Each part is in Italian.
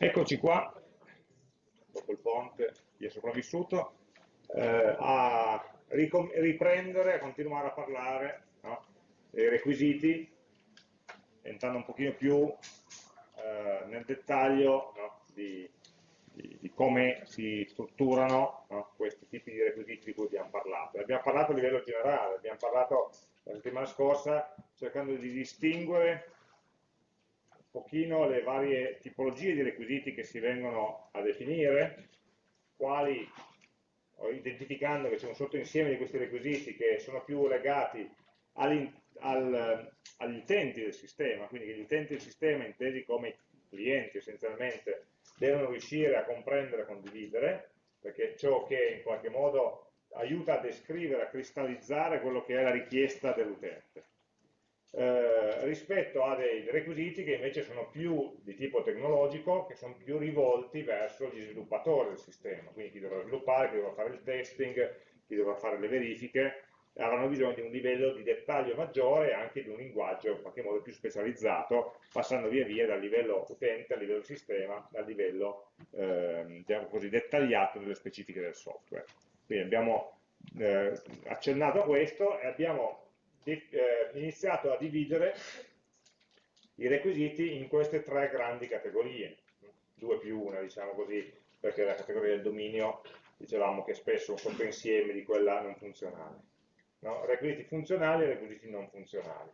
Eccoci qua, dopo il ponte, chi è sopravvissuto, eh, a riprendere, a continuare a parlare no, dei requisiti, entrando un pochino più eh, nel dettaglio no, di, di, di, come si strutturano no, questi tipi di requisiti di cui abbiamo parlato. Abbiamo parlato a livello generale, abbiamo parlato la settimana scorsa cercando di distinguere pochino le varie tipologie di requisiti che si vengono a definire, quali, identificando che c'è un sottoinsieme di questi requisiti che sono più legati al, agli utenti del sistema, quindi gli utenti del sistema intesi come clienti essenzialmente devono riuscire a comprendere e condividere, perché è ciò che in qualche modo aiuta a descrivere, a cristallizzare quello che è la richiesta dell'utente. Eh, rispetto a dei requisiti che invece sono più di tipo tecnologico, che sono più rivolti verso gli sviluppatori del sistema, quindi chi dovrà sviluppare, chi dovrà fare il testing, chi dovrà fare le verifiche, avranno bisogno di un livello di dettaglio maggiore e anche di un linguaggio in qualche modo più specializzato, passando via via dal livello utente al livello sistema, al livello eh, diciamo così, dettagliato delle specifiche del software. Quindi abbiamo eh, accennato a questo e abbiamo iniziato a dividere i requisiti in queste tre grandi categorie, due più una, diciamo così, perché la categoria del dominio dicevamo che è spesso un sottoinsieme di quella non funzionale. No? Requisiti funzionali e requisiti non funzionali.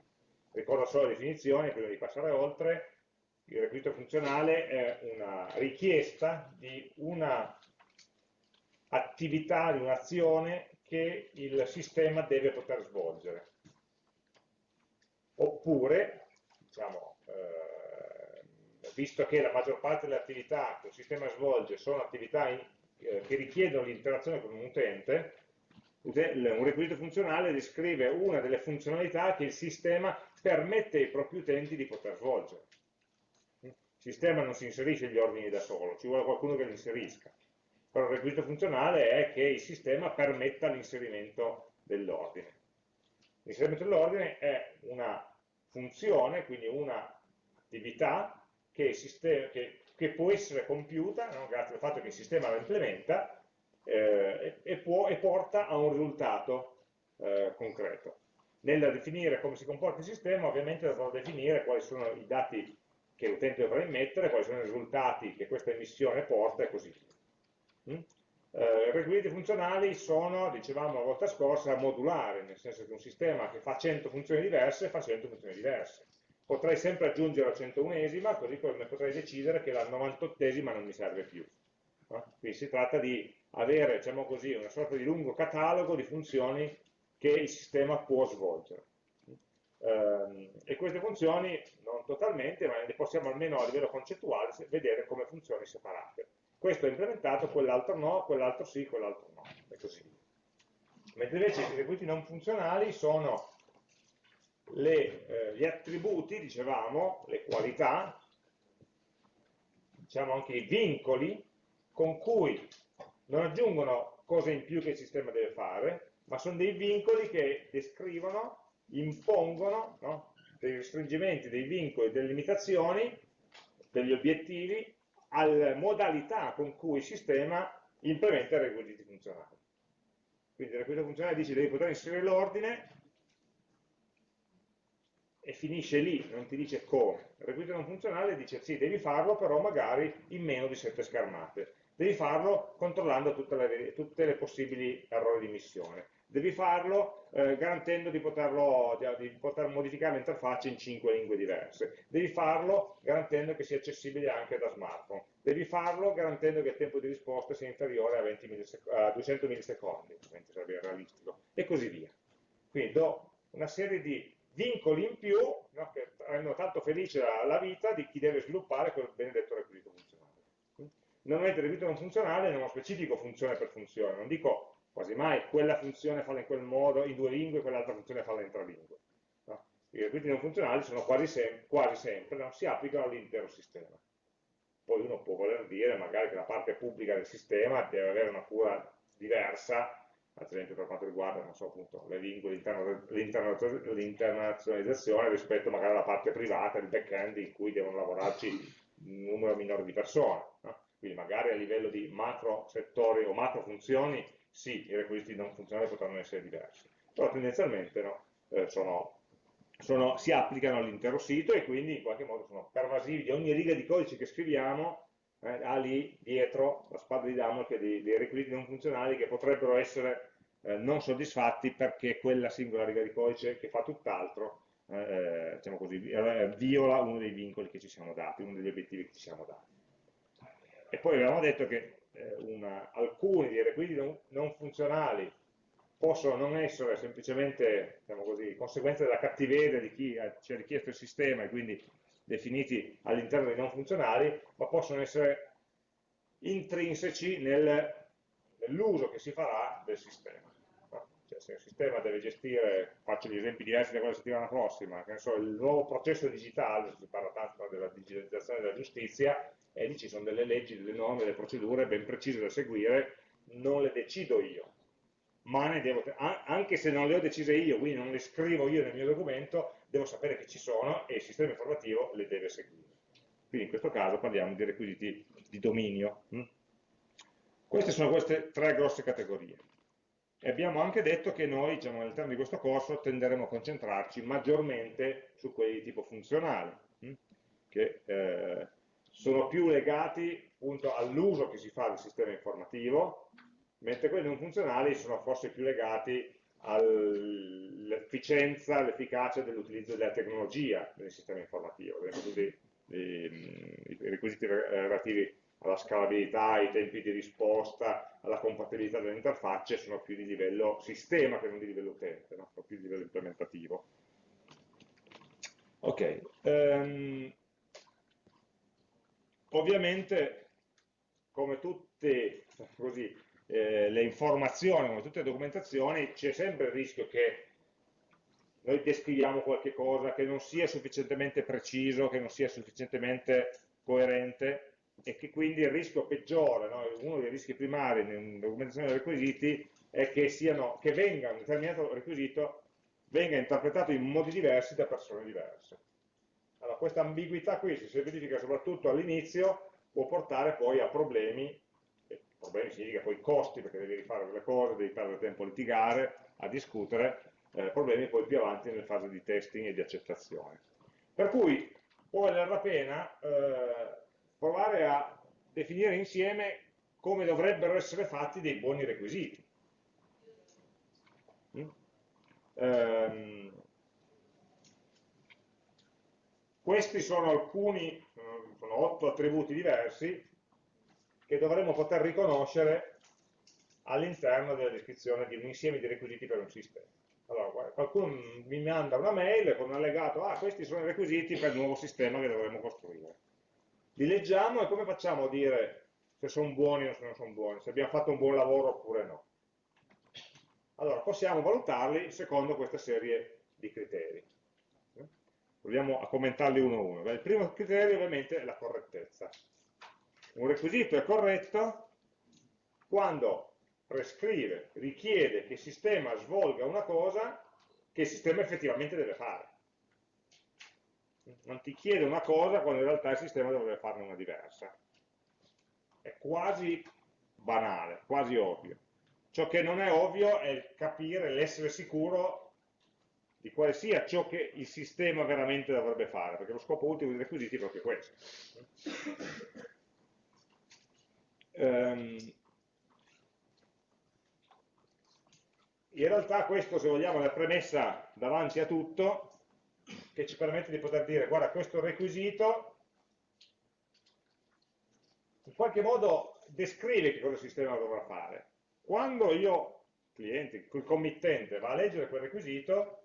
Ricordo solo la definizione prima di passare oltre. Il requisito funzionale è una richiesta di una attività, di un'azione che il sistema deve poter svolgere oppure, diciamo, eh, visto che la maggior parte delle attività che il sistema svolge sono attività in, eh, che richiedono l'interazione con un utente, un requisito funzionale descrive una delle funzionalità che il sistema permette ai propri utenti di poter svolgere. Il sistema non si inserisce gli ordini da solo, ci vuole qualcuno che li inserisca. Però il requisito funzionale è che il sistema permetta l'inserimento dell'ordine. L'inserimento dell'ordine è una funzione, quindi un'attività che, che, che, può essere compiuta no? grazie al fatto che il sistema la implementa eh, e, può, e, porta a un risultato eh, concreto. Nel definire come si comporta il sistema, ovviamente dovrò definire quali sono i dati che l'utente dovrà immettere, quali sono i risultati che questa emissione porta e così via. Mm? Eh, I requisiti funzionali sono, dicevamo la volta scorsa, modulari, nel senso che un sistema che fa 100 funzioni diverse fa 100 funzioni diverse. Potrei sempre aggiungere la 101esima, così come potrei decidere che la 98esima non mi serve più. No? Quindi si tratta di avere, diciamo così, una sorta di lungo catalogo di funzioni che il sistema può svolgere. Eh, e queste funzioni, non totalmente, ma le possiamo almeno a livello concettuale vedere come funzioni separate questo è implementato, quell'altro no, quell'altro sì, quell'altro no, e così. Mentre invece i requisiti non funzionali sono le, eh, gli attributi, dicevamo, le qualità, diciamo anche i vincoli, con cui non aggiungono cose in più che il sistema deve fare, ma sono dei vincoli che descrivono, impongono no? dei restringimenti, dei vincoli, delle limitazioni, degli obiettivi alle modalità con cui il sistema implementa i requisiti funzionali. Quindi il requisito funzionale dice devi poter inserire l'ordine e finisce lì, non ti dice come. Il requisito non funzionale dice sì, devi farlo, però magari in meno di 7 schermate. Devi farlo controllando le, tutte le possibili errori di missione devi farlo eh, garantendo di, poterlo, di, poter modificare l'interfaccia in 5 lingue diverse, devi farlo garantendo che sia accessibile anche da smartphone, devi farlo garantendo che il tempo di risposta sia inferiore a, a 200 millisecondi, sarebbe realistico, e così via. Quindi do una serie di vincoli in più no, che rendono tanto felice la, la, vita di chi deve sviluppare quel benedetto requisito funzionale. Normalmente il requisito non funzionale è uno specifico funzione per funzione, non dico quasi mai quella funzione farla in quel modo in due lingue e quell'altra funzione farla in tre lingue. No? I requisiti non funzionali sono quasi, sem quasi sempre, no? si applicano all'intero sistema. Poi uno può voler dire magari che la parte pubblica del sistema deve avere una cura diversa, ad esempio per quanto riguarda so, appunto, le lingue, l'internazionalizzazione rispetto magari alla parte privata, il back-end in cui devono lavorarci un numero minore di persone. No? Quindi magari a livello di macro settori o macro funzioni, sì, i requisiti non funzionali potranno essere diversi, però tendenzialmente no, eh, sono, sono, si applicano all'intero sito e quindi in qualche modo sono pervasivi di ogni riga di codice che scriviamo eh, ha lì dietro la spada di Damocle dei, dei requisiti non funzionali che potrebbero essere eh, non soddisfatti perché quella singola riga di codice che fa tutt'altro eh, eh diciamo così, eh, viola uno dei vincoli che ci siamo dati, uno degli obiettivi che ci siamo dati. E poi avevamo detto che una, alcuni dei requisiti non, non, funzionali possono non essere semplicemente diciamo così, conseguenza della cattiveria di chi ci ha richiesto il sistema e quindi definiti all'interno dei non funzionali, ma possono essere intrinseci nel, nell'uso che si farà del sistema. Cioè, se il sistema deve gestire, faccio gli esempi diversi da quella settimana prossima, so, il nuovo processo digitale, si parla tanto della digitalizzazione della giustizia, e lì ci sono delle leggi, delle norme, delle procedure ben precise da seguire, non le decido io, ma ne devo, anche se non le ho decise io, quindi non le scrivo io nel mio documento, devo sapere che ci sono e il sistema informativo le deve seguire. Quindi in questo caso parliamo di requisiti di dominio. Hm? Queste sono queste tre grosse categorie. E abbiamo anche detto che noi, diciamo, all'interno di questo corso, tenderemo a concentrarci maggiormente su quelli di tipo funzionale, hm? che eh, sono più legati all'uso che si fa del sistema informativo, mentre quelli non funzionali sono forse più legati all'efficienza, all'efficacia dell'utilizzo della tecnologia del sistema informativo, i, i requisiti relativi alla scalabilità, ai tempi di risposta, alla compatibilità delle interfacce sono più di livello sistema che non di livello utente, no? sono più di livello implementativo. Ok, um, ovviamente come tutte così, eh, le informazioni, come tutte le documentazioni, c'è sempre il rischio che noi descriviamo qualche cosa che non sia sufficientemente preciso, che non sia sufficientemente coerente e che quindi il rischio peggiore, no? uno dei rischi primari nella documentazione dei requisiti è che, siano, che venga un determinato requisito venga interpretato in modi diversi da persone diverse. Allora, questa ambiguità qui, se si verifica soprattutto all'inizio, può portare poi a problemi problemi significa poi costi perché devi rifare delle cose, devi perdere tempo a litigare, a discutere, eh, problemi poi più avanti nelle fasi di testing e di accettazione. Per cui può valere la pena eh, provare a definire insieme come dovrebbero essere fatti dei buoni requisiti. Mm? Ehm, questi sono alcuni, sono otto attributi diversi, che dovremmo poter riconoscere all'interno della descrizione di un insieme di requisiti per un sistema. Allora, qualcuno mi manda una mail con un allegato, ah, questi sono i requisiti per il nuovo sistema che dovremmo costruire. Li leggiamo e come facciamo a dire se sono buoni o se non sono buoni, se abbiamo fatto un buon lavoro oppure no? Allora, possiamo valutarli secondo questa serie di criteri. Proviamo a commentarli uno a uno. il primo criterio ovviamente è la correttezza un requisito è corretto quando prescrive, richiede che il sistema svolga una cosa che il sistema effettivamente deve fare. Non ti chiede una cosa quando in realtà il sistema dovrebbe farne una diversa. È quasi banale, quasi ovvio. Ciò che non è ovvio è capire, l'essere sicuro di quale sia ciò che il sistema veramente dovrebbe fare, perché lo scopo ultimo dei requisiti è proprio questo. Um, in realtà questo, se vogliamo, è la premessa davanti a tutto che ci permette di poter dire, guarda, questo requisito in qualche modo descrive che cosa il sistema dovrà fare. Quando io, cliente, il committente, va a leggere quel requisito,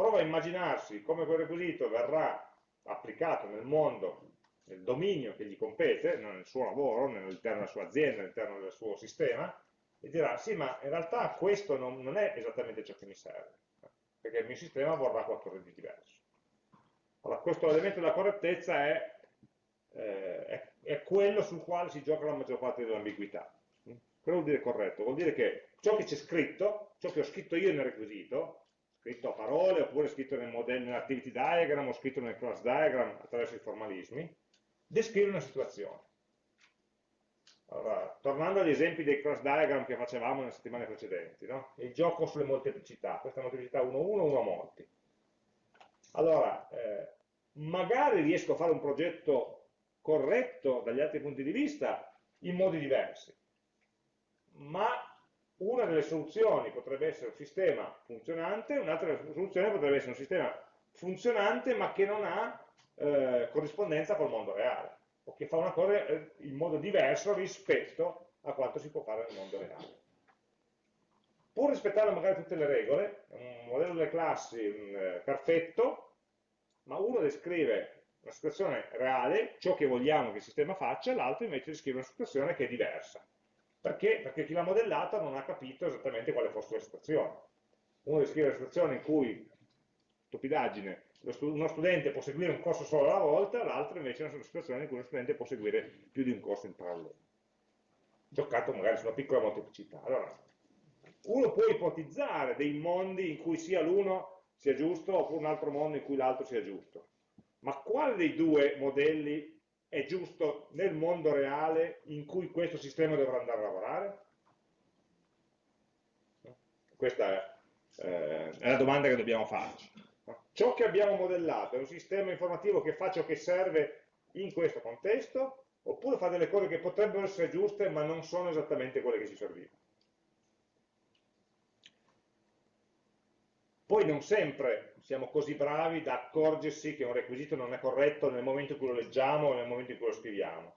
prova a immaginarsi come quel requisito verrà applicato nel mondo nel dominio che gli compete, nel suo lavoro, all'interno della sua azienda, all'interno del suo sistema, e dirà sì, ma in realtà questo non, non è esattamente ciò che mi serve, perché il mio sistema vorrà qualcosa di diverso. Allora, questo elemento della correttezza è, eh, è, è, quello sul quale si gioca la maggior parte dell'ambiguità. Cosa vuol dire corretto? Vuol dire che ciò che c'è scritto, ciò che ho scritto io nel requisito, scritto a parole, oppure scritto nel nell'activity diagram, o scritto nel class diagram attraverso i formalismi, descrive una situazione. Allora, tornando agli esempi dei cross diagram che facevamo nelle settimane precedenti, no? il gioco sulle molteplicità, questa molteplicità 1, 1, 1 a molti. Allora, eh, magari riesco a fare un progetto corretto dagli altri punti di vista in modi diversi, ma una delle soluzioni potrebbe essere un sistema funzionante, un'altra soluzione potrebbe essere un sistema funzionante ma che non ha eh, corrispondenza col mondo reale, o che fa una cosa eh, in modo diverso rispetto a quanto si può fare nel mondo reale. Pur rispettando magari tutte le regole, un modello delle classi eh, perfetto, ma uno descrive una situazione reale, ciò che vogliamo che il sistema faccia, l'altro invece descrive una situazione che è diversa. Perché? Perché chi l'ha modellata non ha capito esattamente quale fosse la situazione. Uno descrive la situazione in cui, stupidaggine, uno studente può seguire un corso solo alla volta, l'altro invece è una situazione in cui uno studente può seguire più di un corso in parallelo. Giocato magari su una piccola molteplicità. Allora, uno può ipotizzare dei mondi in cui sia l'uno sia giusto oppure un altro mondo in cui l'altro sia giusto. Ma quale dei due modelli è giusto nel mondo reale in cui questo sistema dovrà andare a lavorare? Questa è, eh, è la domanda che dobbiamo farci. Ciò che abbiamo modellato è un sistema informativo che fa ciò che serve in questo contesto, oppure fa delle cose che potrebbero essere giuste ma non sono esattamente quelle che ci servivano. Poi non sempre siamo così bravi da accorgersi che un requisito non è corretto nel momento in cui lo leggiamo o nel momento in cui lo scriviamo.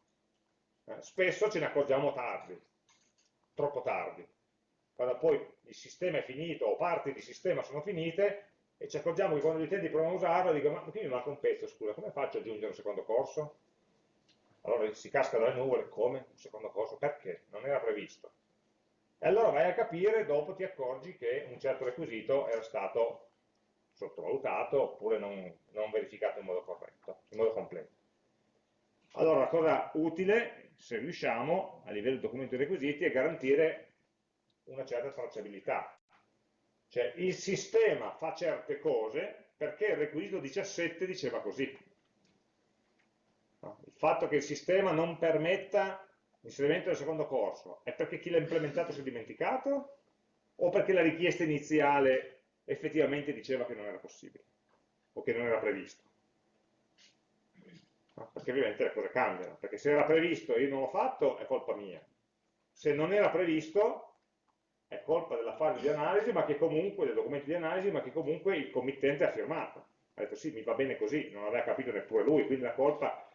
Eh, spesso ce ne accorgiamo tardi, troppo tardi. Quando poi il sistema è finito o parti di sistema sono finite e ci accorgiamo che quando gli utenti provano a usarlo dicono ma qui mi manca un pezzo, scusa, come faccio ad aggiungere un secondo corso? Allora si casca dalle nuvole, come? Un secondo corso? Perché? Non era previsto. E allora vai a capire, dopo ti accorgi che un certo requisito era stato sottovalutato oppure non, non verificato in modo corretto, in modo completo. Allora la cosa utile, se riusciamo, a livello di documento di requisiti, è garantire una certa tracciabilità. Cioè il sistema fa certe cose perché il requisito 17 diceva così. Il fatto che il sistema non permetta l'inserimento del secondo corso è perché chi l'ha implementato si è dimenticato o perché la richiesta iniziale effettivamente diceva che non era possibile o che non era previsto. Perché ovviamente le cose cambiano, perché se era previsto e io non l'ho fatto è colpa mia. Se non era previsto è colpa della fase di analisi, ma che comunque, del documento di analisi, ma che comunque il committente ha firmato. Ha detto sì, mi va bene così, non aveva capito neppure lui, quindi la colpa,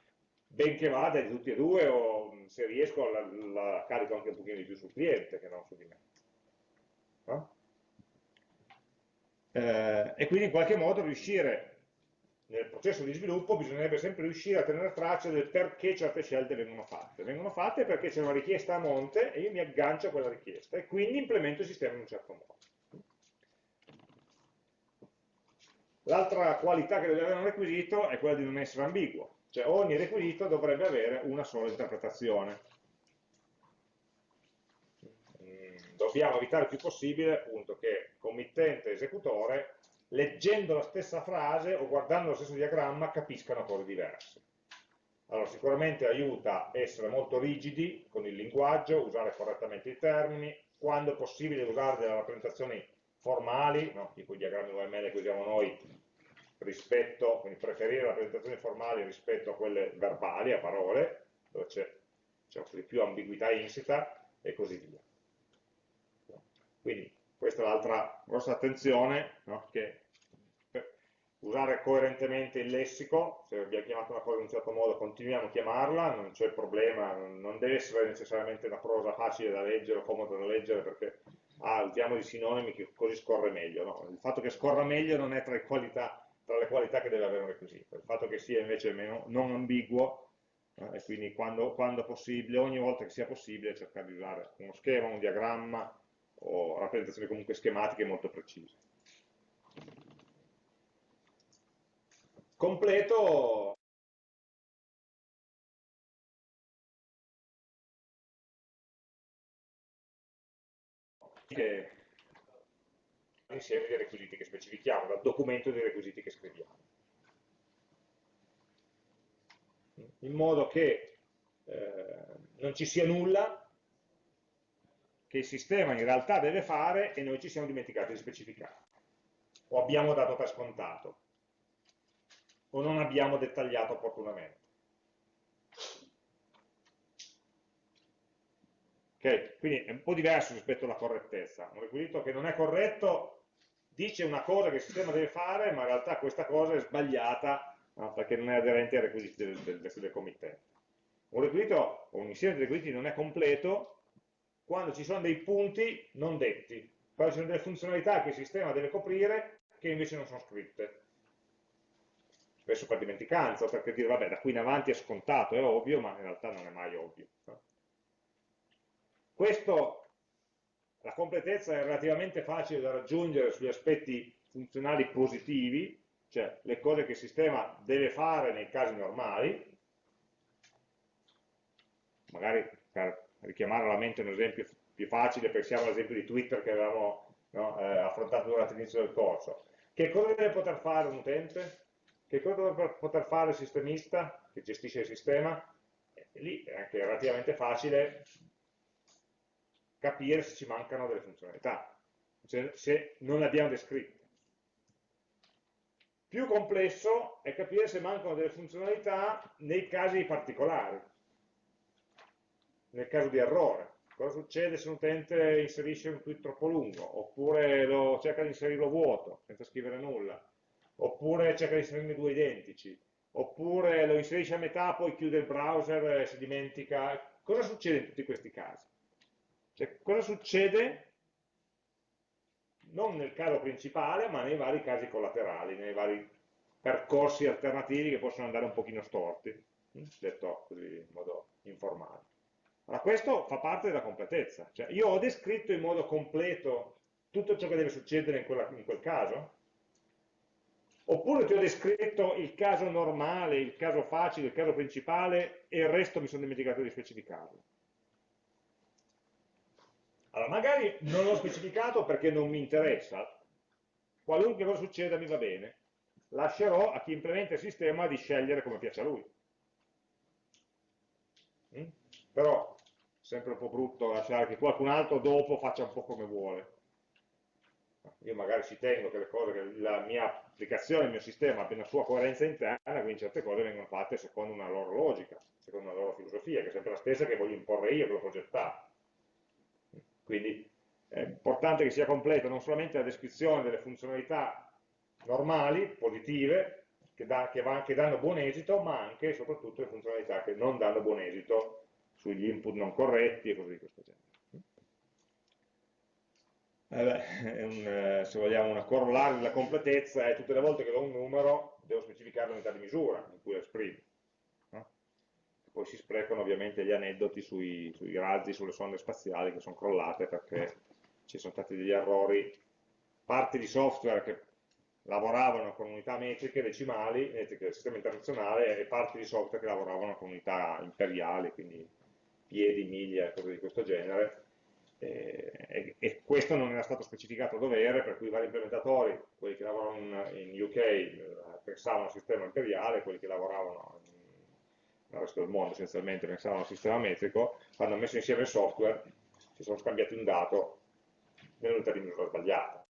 benché vada, è di tutti e due, o se riesco la, la carico anche un pochino di più sul cliente che non su di me. No? eh, e quindi in qualche modo riuscire nel processo di sviluppo bisognerebbe sempre riuscire a tenere traccia del perché certe scelte vengono fatte. Vengono fatte perché c'è una richiesta a monte e io mi aggancio a quella richiesta e quindi implemento il sistema in un certo modo. L'altra qualità che deve avere un requisito è quella di non essere ambiguo, cioè ogni requisito dovrebbe avere una sola interpretazione dobbiamo evitare il più possibile appunto che committente e esecutore leggendo la stessa frase o guardando lo stesso diagramma capiscano cose diverse. Allora sicuramente aiuta essere molto rigidi con il linguaggio, usare correttamente i termini, quando è possibile usare delle rappresentazioni formali, no? tipo i diagrammi UML che usiamo noi, rispetto, quindi preferire rappresentazioni formali rispetto a quelle verbali, a parole, dove c'è più ambiguità insita e così via. Quindi questa è l'altra grossa attenzione, no? che usare coerentemente il lessico, se abbiamo chiamato una cosa in un certo modo continuiamo a chiamarla, non c'è problema, non deve essere necessariamente una prosa facile da leggere o comoda da leggere perché ah, usiamo di sinonimi che così scorre meglio, no? il fatto che scorra meglio non è tra, qualità, tra, le qualità che deve avere un requisito, il fatto che sia invece meno, non ambiguo eh, e quindi quando, quando possibile, ogni volta che sia possibile cercare di usare uno schema, un diagramma, o rappresentazioni comunque schematiche molto precise. Completo l'insieme dei requisiti che specifichiamo, dal documento dei requisiti che scriviamo. in modo che eh, non ci sia nulla che il sistema in realtà deve fare e noi ci siamo dimenticati di specificare, o abbiamo dato per scontato, o non abbiamo dettagliato opportunamente. Ok, quindi è un po' diverso rispetto alla correttezza. Un requisito che non è corretto dice una cosa che il sistema deve fare, ma in realtà questa cosa è sbagliata no, perché non è aderente ai requisiti del, del, del committente. Un requisito o un insieme di requisiti non è completo quando ci sono dei punti non detti, quando ci sono delle funzionalità che il sistema deve coprire che invece non sono scritte. Spesso per dimenticanza, perché dire vabbè da qui in avanti è scontato, è ovvio, ma in realtà non è mai ovvio. Questo, la completezza è relativamente facile da raggiungere sugli aspetti funzionali positivi, cioè le cose che il sistema deve fare nei casi normali, magari per richiamare alla mente un esempio più facile, pensiamo all'esempio di Twitter che avevamo no, eh, affrontato durante l'inizio del corso. Che cosa deve poter fare un utente? Che cosa deve poter fare il sistemista che gestisce il sistema? E lì è anche relativamente facile capire se ci mancano delle funzionalità, cioè, se non le abbiamo descritte. Più complesso è capire se mancano delle funzionalità nei casi particolari nel caso di errore. Cosa succede se un utente inserisce un tweet troppo lungo, oppure lo, cerca di inserirlo vuoto, senza scrivere nulla, oppure cerca di inserirne due identici, oppure lo inserisce a metà, poi chiude il browser e si dimentica. Cosa succede in tutti questi casi? Cioè, cosa succede non nel caso principale, ma nei vari casi collaterali, nei vari percorsi alternativi che possono andare un pochino storti, detto così in modo informale. Allora questo fa parte della completezza, cioè io ho descritto in modo completo tutto ciò che deve succedere in, quella, in quel caso? Oppure ti ho descritto il caso normale, il caso facile, il caso principale e il resto mi sono dimenticato di specificarlo? Allora, magari non l'ho specificato perché non mi interessa, qualunque cosa succeda mi va bene, lascerò a chi implementa il sistema di scegliere come piace a lui. Mm? Però sempre un po' brutto lasciare che qualcun altro dopo faccia un po' come vuole. Io magari ci tengo che le cose, che la mia applicazione, il mio sistema abbia una sua coerenza interna, quindi certe cose vengono fatte secondo una loro logica, secondo una loro filosofia, che è sempre la stessa che voglio imporre io che l'ho progettato. Quindi è importante che sia completa non solamente la descrizione delle funzionalità normali, positive, che, da, che, va, che danno buon esito, ma anche e soprattutto le funzionalità che non danno buon esito sugli input non corretti e cose di questo genere. Eh un, eh, se vogliamo una corollaria della completezza è tutte le volte che do un numero devo specificare l'unità di misura in cui lo esprimo. Poi si sprecano ovviamente gli aneddoti sui, sui razzi, sulle sonde spaziali che sono crollate perché ci sono stati degli errori, parti di software che lavoravano con unità metriche decimali, metriche del sistema internazionale, e parti di software che lavoravano con unità imperiali, quindi piedi, miglia, cose di questo genere, e, e, questo non era stato specificato a dovere, per cui i vari implementatori, quelli che lavoravano in, in UK eh, pensavano al sistema imperiale, quelli che lavoravano nel resto del mondo essenzialmente pensavano al sistema metrico, hanno messo insieme il software si sono scambiati un dato nell'unità di misura sbagliata.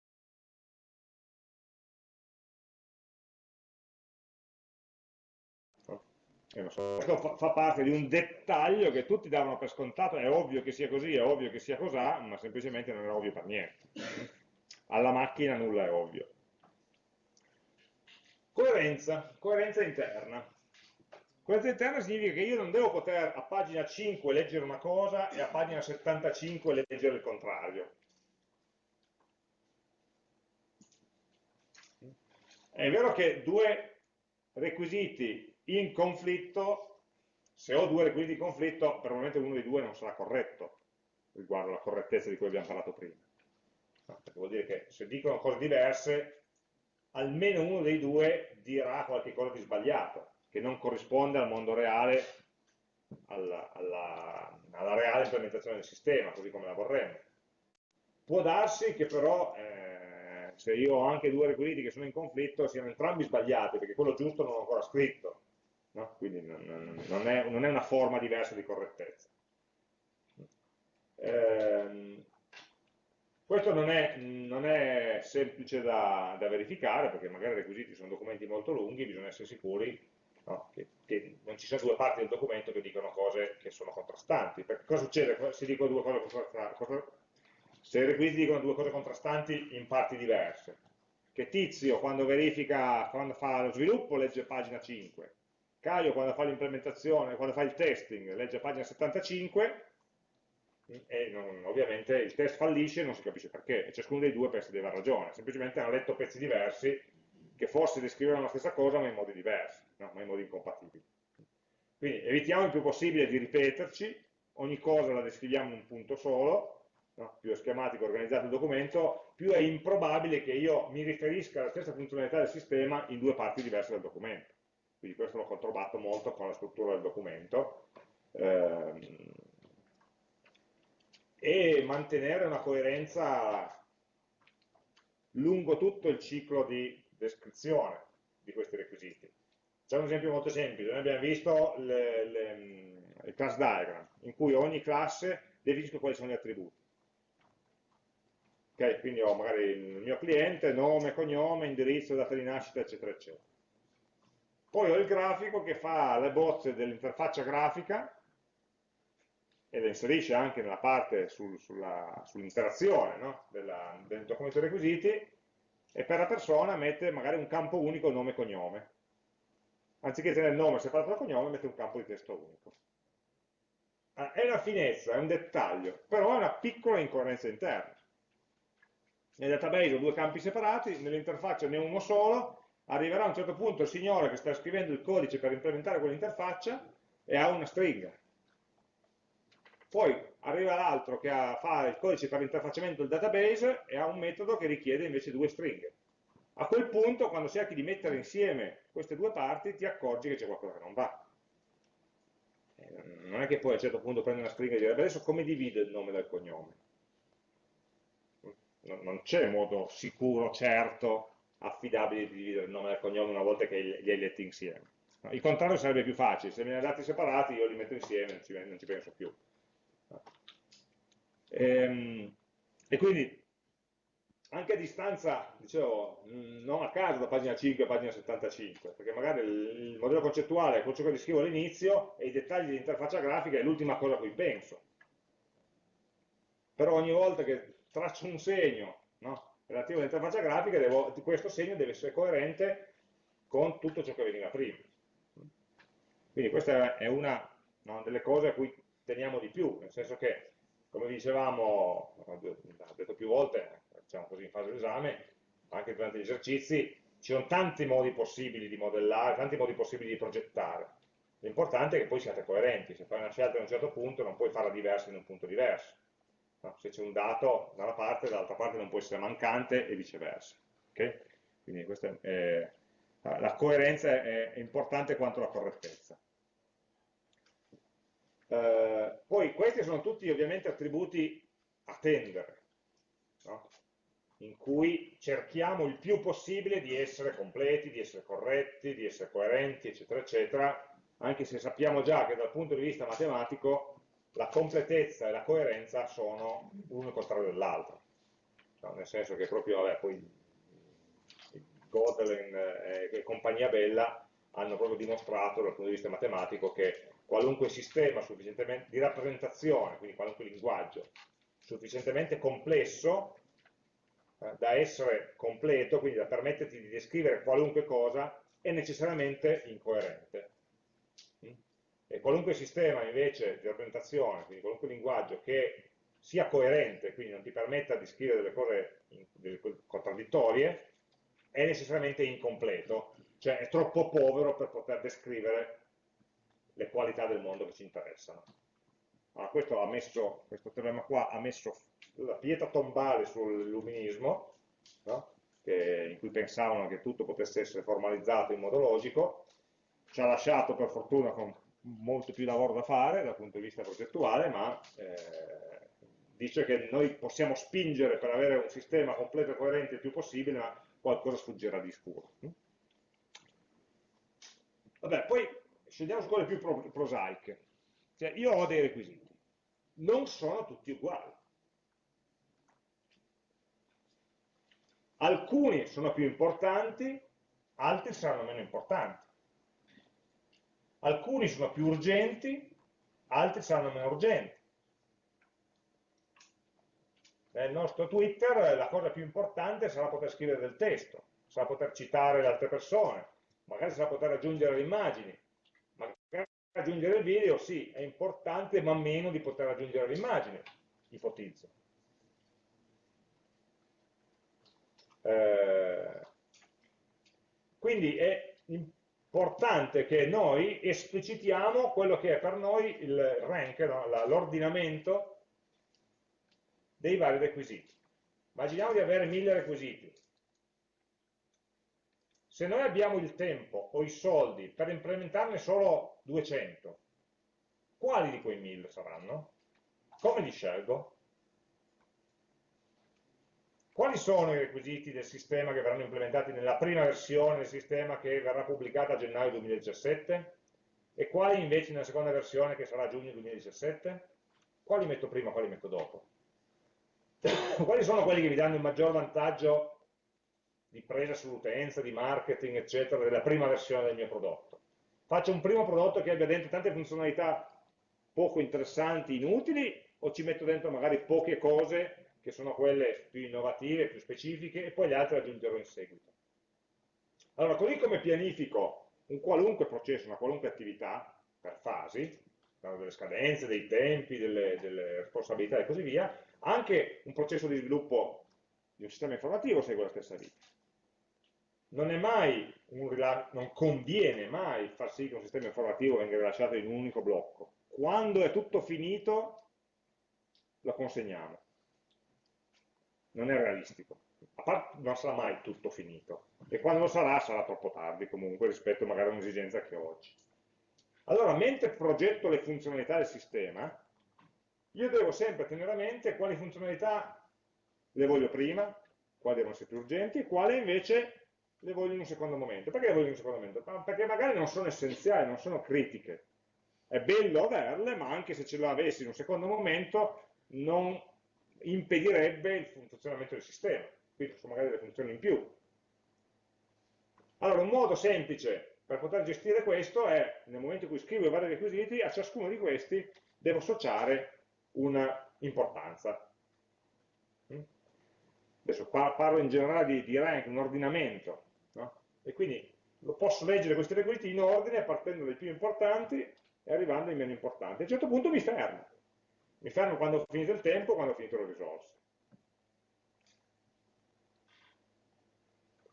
so, questo fa parte di un dettaglio che tutti davano per scontato, è ovvio che sia così, è ovvio che sia così, ma semplicemente non è ovvio per niente. Alla macchina nulla è ovvio. Coerenza, coerenza interna. Coerenza interna significa che io non devo poter a pagina 5 leggere una cosa e a pagina 75 leggere il contrario. È vero che due requisiti in conflitto, se ho due requisiti di conflitto, probabilmente uno dei due non sarà corretto riguardo alla correttezza di cui abbiamo parlato prima. Perché vuol dire che se dicono cose diverse, almeno uno dei due dirà qualcosa di sbagliato, che non corrisponde al mondo reale, alla, alla, alla reale implementazione del sistema, così come la vorremmo. Può darsi che però eh, se io ho anche due requisiti che sono in conflitto siano entrambi sbagliati, perché quello giusto non l'ho ancora scritto, no? quindi non, non, è, non, è, una forma diversa di correttezza. Ehm, questo non è, non è semplice da, da, verificare perché magari i requisiti sono documenti molto lunghi, bisogna essere sicuri no, che, che, non ci siano due parti del documento che dicono cose che sono contrastanti. Perché cosa succede se dico due cose contrastanti? Se i requisiti dicono due cose contrastanti in parti diverse? Che Tizio quando verifica, quando fa lo sviluppo legge pagina 5, Caio quando fa l'implementazione, quando fa il testing legge pagina 75 e non, ovviamente il test fallisce e non si capisce perché, e ciascuno dei due pensa di aver ragione, semplicemente hanno letto pezzi diversi che forse descrivono la stessa cosa ma in modi diversi, no? modi incompatibili. Quindi evitiamo il più possibile di ripeterci, ogni cosa la descriviamo in un punto solo, no? più è schematico organizzato il documento, più è improbabile che io mi riferisca alla stessa funzionalità del sistema in due parti diverse del documento. Quindi questo l'ho controllato molto con la struttura del documento. Ehm, e mantenere una coerenza lungo tutto il ciclo di descrizione di questi requisiti. C'è un esempio molto semplice, noi abbiamo visto le, le, il class diagram, in cui ogni classe definisce quali sono gli attributi. Okay, quindi ho magari il mio cliente, nome, cognome, indirizzo, data di nascita, eccetera, eccetera. Poi ho il grafico che fa le bozze dell'interfaccia grafica e le inserisce anche nella parte sul, sull'interazione sull no? del documento requisiti e per la persona mette magari un campo unico nome e cognome. Anziché tenere il nome separato dal cognome, mette un campo di testo unico. Ah, è una finezza, è un dettaglio, però è una piccola incoerenza interna. Nel database ho due campi separati, nell'interfaccia ne uno solo, arriverà a un certo punto il signore che sta scrivendo il codice per implementare quell'interfaccia e ha una stringa poi arriva l'altro che ha, fa il codice per l'interfacciamento del database e ha un metodo che richiede invece due stringhe. A quel punto, quando cerchi di mettere insieme queste due parti, ti accorgi che c'è qualcosa che non va. Eh, non è che poi a un certo punto prendi una stringa e dire adesso come divido il nome dal cognome? Non c'è modo sicuro, certo, affidabile di dividere il nome dal cognome una volta che li hai letti insieme. Il contrario sarebbe più facile, se me ne ha dati separati io li metto insieme, non ci, non ci penso più. Ehm, e quindi anche a distanza, dicevo, non a caso da pagina 5 a pagina 75, perché magari il modello concettuale è quello che descrivo all'inizio e i dettagli dell'interfaccia grafica è l'ultima cosa a cui penso. Però ogni volta che traccio un segno no, relativo all'interfaccia grafica, devo, questo segno deve essere coerente con tutto ciò che veniva prima. Quindi questa è una no, delle cose a cui teniamo di più, nel senso che come dicevamo, ho detto più volte, diciamo così in fase d'esame, anche durante gli esercizi, ci sono tanti modi possibili di modellare, tanti modi possibili di progettare. L'importante è che poi siate coerenti, se fai una scelta a un certo punto non puoi farla diversa in un punto diverso. No? Se c'è un dato da una parte, dall'altra parte non può essere mancante e viceversa. Okay? Quindi è, la coerenza è importante quanto la correttezza. Eh, poi questi sono tutti ovviamente attributi a tendere, no? In cui cerchiamo il più possibile di essere completi, di essere corretti, di essere coerenti, eccetera, eccetera, anche se sappiamo già che dal punto di vista matematico la completezza e la coerenza sono l'uno contrario dell'altro, no? nel senso che proprio vabbè, poi Gödel e compagnia bella hanno proprio dimostrato dal punto di vista matematico che qualunque sistema di rappresentazione, quindi qualunque linguaggio, sufficientemente complesso eh, da essere completo, quindi da permetterti di descrivere qualunque cosa, è necessariamente incoerente. Mm? E qualunque sistema invece di rappresentazione, quindi qualunque linguaggio che sia coerente, quindi non ti permetta di scrivere delle cose contraddittorie, è necessariamente incompleto, cioè è troppo povero per poter descrivere le qualità del mondo che ci interessano. Allora, questo, messo, questo, teorema qua ha messo la pietra tombale sull'illuminismo, no? in cui pensavano che tutto potesse essere formalizzato in modo logico, ci ha lasciato per fortuna con molto più lavoro da fare dal punto di vista progettuale, ma eh, dice che noi possiamo spingere per avere un sistema completo e coerente il più possibile, ma qualcosa sfuggirà di scuro. Vabbè, poi scendiamo su quelle più prosaiche. Cioè, io ho dei requisiti, non sono tutti uguali. Alcuni sono più importanti, altri saranno meno importanti. Alcuni sono più urgenti, altri saranno meno urgenti. Nel nostro Twitter la cosa più importante sarà poter scrivere del testo, sarà poter citare le altre persone, magari sarà poter aggiungere le immagini, magari aggiungere il video, sì, è importante, ma meno di poter aggiungere le immagini, ipotizzo. Eh, quindi è importante che noi esplicitiamo quello che è per noi il rank, no? l'ordinamento dei vari requisiti. Immaginiamo di avere mille requisiti. Se noi abbiamo il tempo o i soldi per implementarne solo 200, quali di quei mille saranno? Come li scelgo? Quali sono i requisiti del sistema che verranno implementati nella prima versione del sistema che verrà pubblicata a gennaio 2017? E quali invece nella seconda versione che sarà a giugno 2017? Quali metto prima, quali metto dopo? quali sono quelli che vi danno il maggior vantaggio di presa sull'utenza, di marketing, eccetera, della prima versione del mio prodotto? Faccio un primo prodotto che abbia dentro tante funzionalità poco interessanti, inutili, o ci metto dentro magari poche cose che sono quelle più innovative, più specifiche, e poi le altre aggiungerò in seguito. Allora, così come pianifico un qualunque processo, una qualunque attività, per fasi, delle scadenze, dei tempi, delle, delle responsabilità e così via, anche un processo di sviluppo di un sistema informativo segue la stessa vita. Non, non conviene mai far sì che un sistema informativo venga rilasciato in un unico blocco. Quando è tutto finito, lo consegniamo non è realistico. A parte non sarà mai tutto finito. E quando lo sarà, sarà troppo tardi comunque rispetto magari a un'esigenza che ho oggi. Allora, mentre progetto le funzionalità del sistema, io devo sempre tenere a mente quali funzionalità le voglio prima, quali devono essere più urgenti, e quali invece le voglio in un secondo momento. Perché le voglio in un secondo momento? Perché magari non sono essenziali, non sono critiche. È bello averle, ma anche se ce le avessi in un secondo momento, non impedirebbe il funzionamento del sistema, quindi sono magari delle funzioni in più. Allora, un modo semplice per poter gestire questo è, nel momento in cui scrivo i vari requisiti, a ciascuno di questi devo associare una importanza. Mm? Adesso parlo in generale di, di rank, un ordinamento, no? e quindi posso leggere questi requisiti in ordine, partendo dai più importanti e arrivando ai meno importanti. A un certo punto mi fermo mi fermo quando ho finito il tempo, quando ho finito le risorse.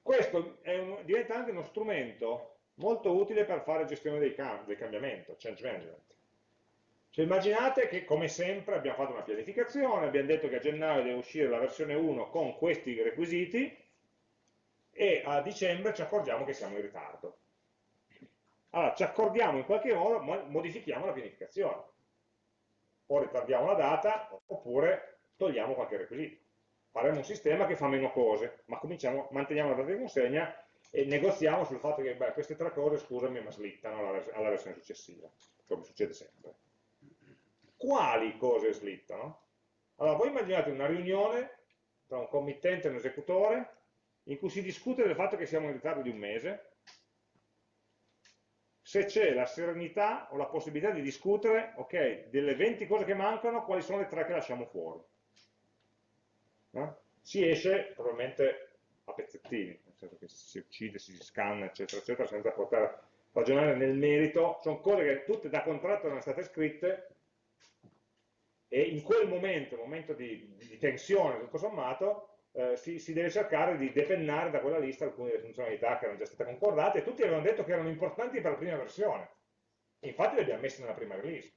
Questo un, diventa anche uno strumento molto utile per fare gestione del cambiamento, change management. Cioè immaginate che come sempre abbiamo fatto una pianificazione, abbiamo detto che a gennaio deve uscire la versione 1 con questi requisiti e a dicembre ci accorgiamo che siamo in ritardo. Allora ci accordiamo in qualche modo, modifichiamo la pianificazione o ritardiamo la data oppure togliamo qualche requisito. Faremo un sistema che fa meno cose, ma manteniamo la data di consegna e negoziamo sul fatto che beh, queste tre cose, scusami, ma slittano alla, vers alla versione successiva, come succede sempre. Quali cose slittano? Allora, voi immaginate una riunione tra un committente e un esecutore in cui si discute del fatto che siamo in ritardo di un mese se c'è la serenità o la possibilità di discutere, ok, delle 20 cose che mancano, quali sono le tre che lasciamo fuori. No? Si esce probabilmente a pezzettini, nel senso che si uccide, si scanna, eccetera, eccetera, senza poter ragionare nel merito. Sono cose che tutte da contratto erano state scritte e in quel momento, momento di, di tensione tutto sommato, eh, si, si, deve cercare di depennare da quella lista alcune delle funzionalità che erano già state concordate e tutti avevano detto che erano importanti per la prima versione. Infatti le abbiamo messe nella prima release.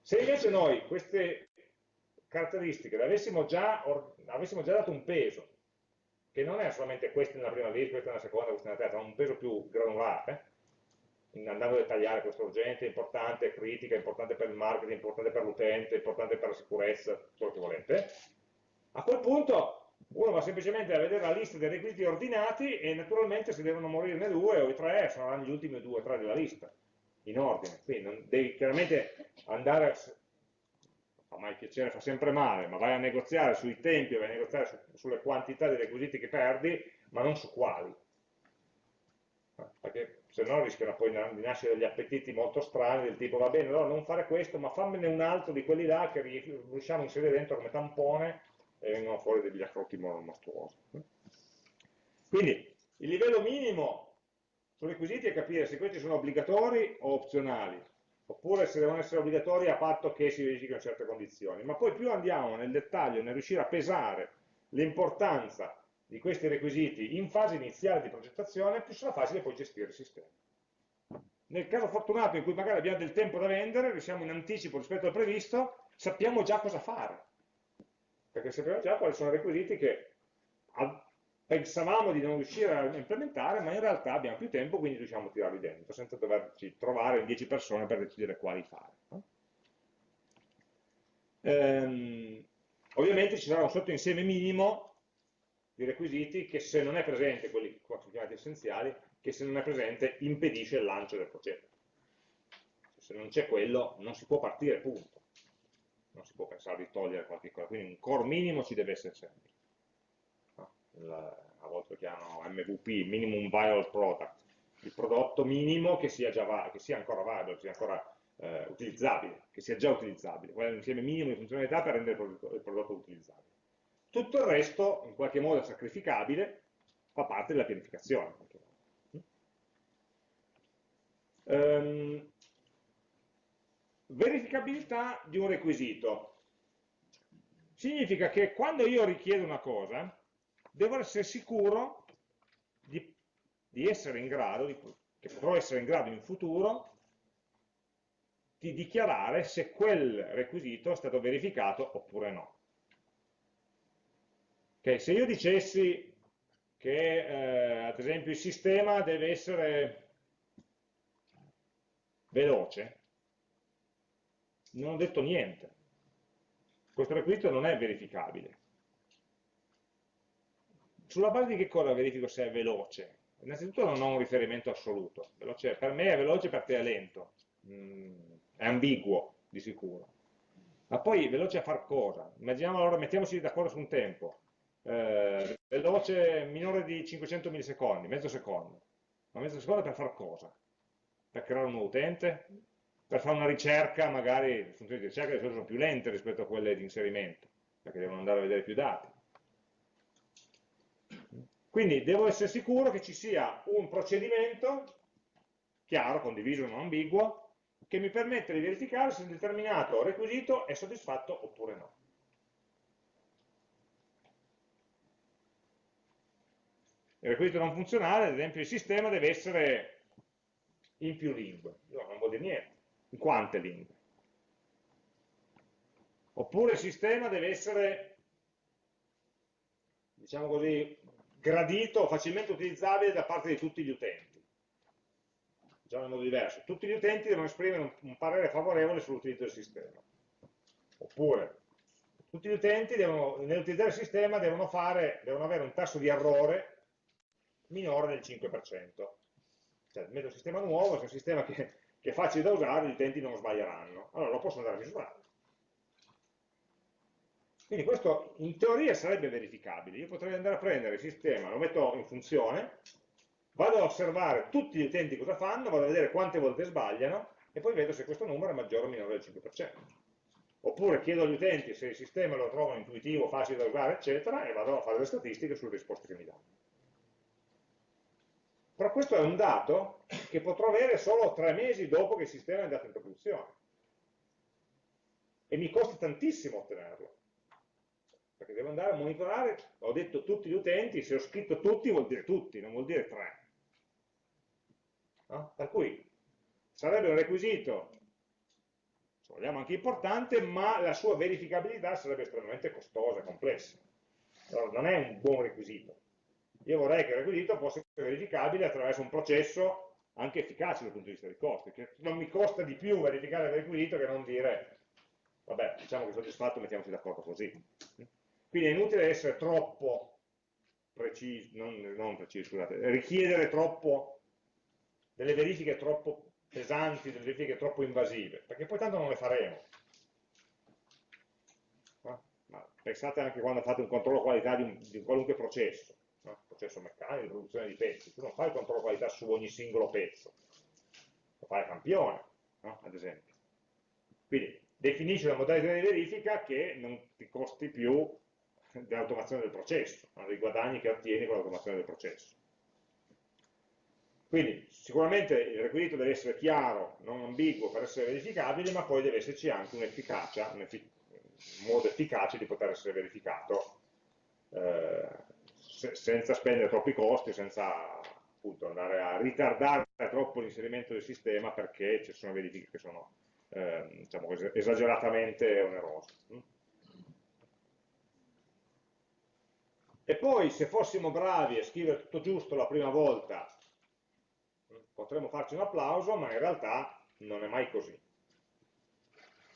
Se invece noi queste caratteristiche le avessimo già, avessimo già dato un peso, che non è solamente queste nella prima release, questa nella seconda, questa nella terza, ma un peso più granulare, andando a dettagliare questo urgente, importante, critica, importante per il marketing, importante per l'utente, importante per la sicurezza, quello che volete, a quel punto Uno va semplicemente a vedere la lista dei requisiti ordinati e naturalmente se devono morirne due o i tre saranno gli ultimi due o tre della lista, in ordine. Quindi non devi chiaramente andare, fa mai piacere, fa sempre male, ma vai a negoziare sui tempi, vai a negoziare su, sulle quantità di requisiti che perdi, ma non su quali. Perché se no rischiano poi di nascere degli appetiti molto strani del tipo va bene, allora non fare questo, ma fammene un altro di quelli là che riusciamo a inserire dentro come tampone e vengono fuori degli accrotti mostruosi. Quindi il livello minimo sui requisiti è capire se questi sono obbligatori o opzionali, oppure se devono essere obbligatori a patto che si verifichino certe condizioni. Ma poi più andiamo nel dettaglio, nel riuscire a pesare l'importanza di questi requisiti in fase iniziale di progettazione, più sarà facile poi gestire il sistema. Nel caso fortunato in cui magari abbiamo del tempo da vendere, siamo in anticipo rispetto al previsto, sappiamo già cosa fare, perché sappiamo già quali sono i requisiti che pensavamo di non riuscire a implementare, ma in realtà abbiamo più tempo, quindi riusciamo a tirarli dentro, senza doverci trovare 10 persone per decidere quali fare. Ehm, ovviamente ci sarà un sottoinsieme minimo di requisiti che se non è presente, quelli che sono chiamati essenziali, che se non è presente impedisce il lancio del progetto. Se non c'è quello non si può partire, punto. Non si può pensare di togliere qualche cosa, quindi un core minimo ci deve essere sempre. a volte lo chiamano MVP, Minimum Viable Product, il prodotto minimo che sia, già, che sia ancora viable, che sia ancora eh, utilizzabile, che sia già utilizzabile, quello è l'insieme minimo di funzionalità per rendere il prodotto, il prodotto utilizzabile. Tutto il resto, in qualche modo sacrificabile, fa parte della pianificazione. Um, verificabilità di un requisito. Significa che quando io richiedo una cosa, devo essere sicuro di, di essere in grado, di, che potrò essere in grado in futuro, di dichiarare se quel requisito è stato verificato oppure no. Okay, se io dicessi che eh, ad esempio il sistema deve essere veloce, non ho detto niente. Questo requisito non è verificabile. Sulla base di che cosa verifico se è veloce? Innanzitutto non ho un riferimento assoluto. Veloce, per me è veloce, per te è lento. Mm, è ambiguo, di sicuro. Ma poi veloce a far cosa? Immaginiamo allora, mettiamoci d'accordo su un tempo eh, veloce minore di 500 millisecondi, mezzo secondo. Ma mezzo secondo per fare cosa? Per creare un nuovo utente? Per fare una ricerca, magari le funzioni di ricerca di solito sono più lente rispetto a quelle di inserimento, perché devono andare a vedere più dati. Quindi devo essere sicuro che ci sia un procedimento chiaro, condiviso, non ambiguo, che mi permette di verificare se un determinato requisito è soddisfatto oppure no. Il requisito non funzionale, ad esempio il sistema deve essere in più lingue, no, non vuol dire niente, in quante lingue. Oppure il sistema deve essere, diciamo così, gradito, facilmente utilizzabile da parte di tutti gli utenti. Diciamo in modo diverso, tutti gli utenti devono esprimere un, un parere favorevole sull'utilizzo del sistema. Oppure, tutti gli utenti nell'utilizzare il sistema devono, fare, devono avere un tasso di errore minore del 5%. Cioè, metto un sistema nuovo, è un sistema che, che, è facile da usare, gli utenti non sbaglieranno. Allora lo posso andare a misurare. Quindi questo in teoria sarebbe verificabile. Io potrei andare a prendere il sistema, lo metto in funzione, vado a osservare tutti gli utenti cosa fanno, vado a vedere quante volte sbagliano e poi vedo se questo numero è maggiore o minore del 5%. Oppure chiedo agli utenti se il sistema lo trovano intuitivo, facile da usare, eccetera, e vado a fare le statistiche sulle risposte che mi danno. Però questo è un dato che potrò avere solo tre mesi dopo che il sistema è andato in produzione. E mi costa tantissimo ottenerlo. Perché devo andare a monitorare, ho detto tutti gli utenti, se ho scritto tutti vuol dire tutti, non vuol dire tre. No? Per cui sarebbe un requisito, se vogliamo anche importante, ma la sua verificabilità sarebbe estremamente costosa e complessa. Allora, non è un buon requisito. Io vorrei che il requisito fosse verificabile attraverso un processo anche efficace dal punto di vista dei costi, che non mi costa di più verificare il requisito che non dire, vabbè, diciamo che soddisfatto, mettiamoci d'accordo così. Quindi è inutile essere troppo preciso, non, non preciso, scusate, richiedere troppo delle verifiche troppo pesanti, delle verifiche troppo invasive, perché poi tanto non le faremo. No? pensate anche quando fate un controllo qualità di un, di un qualunque processo? Processo meccanico, di produzione di pezzi, tu non fai il controllo qualità su ogni singolo pezzo, lo fai a campione, no? ad esempio. Quindi definisci una modalità di verifica che non ti costi più dell'automazione del processo, no? dei guadagni che ottieni con l'automazione del processo. Quindi sicuramente il requisito deve essere chiaro, non ambiguo per essere verificabile, ma poi deve esserci anche un'efficacia, un, un, modo efficace di poter essere verificato eh, se senza spendere troppi costi, senza appunto andare a ritardare troppo l'inserimento del sistema perché ci sono verifiche che sono eh, diciamo, esageratamente onerose. E poi se fossimo bravi a scrivere tutto giusto la prima volta, potremmo farci un applauso, ma in realtà non è mai così.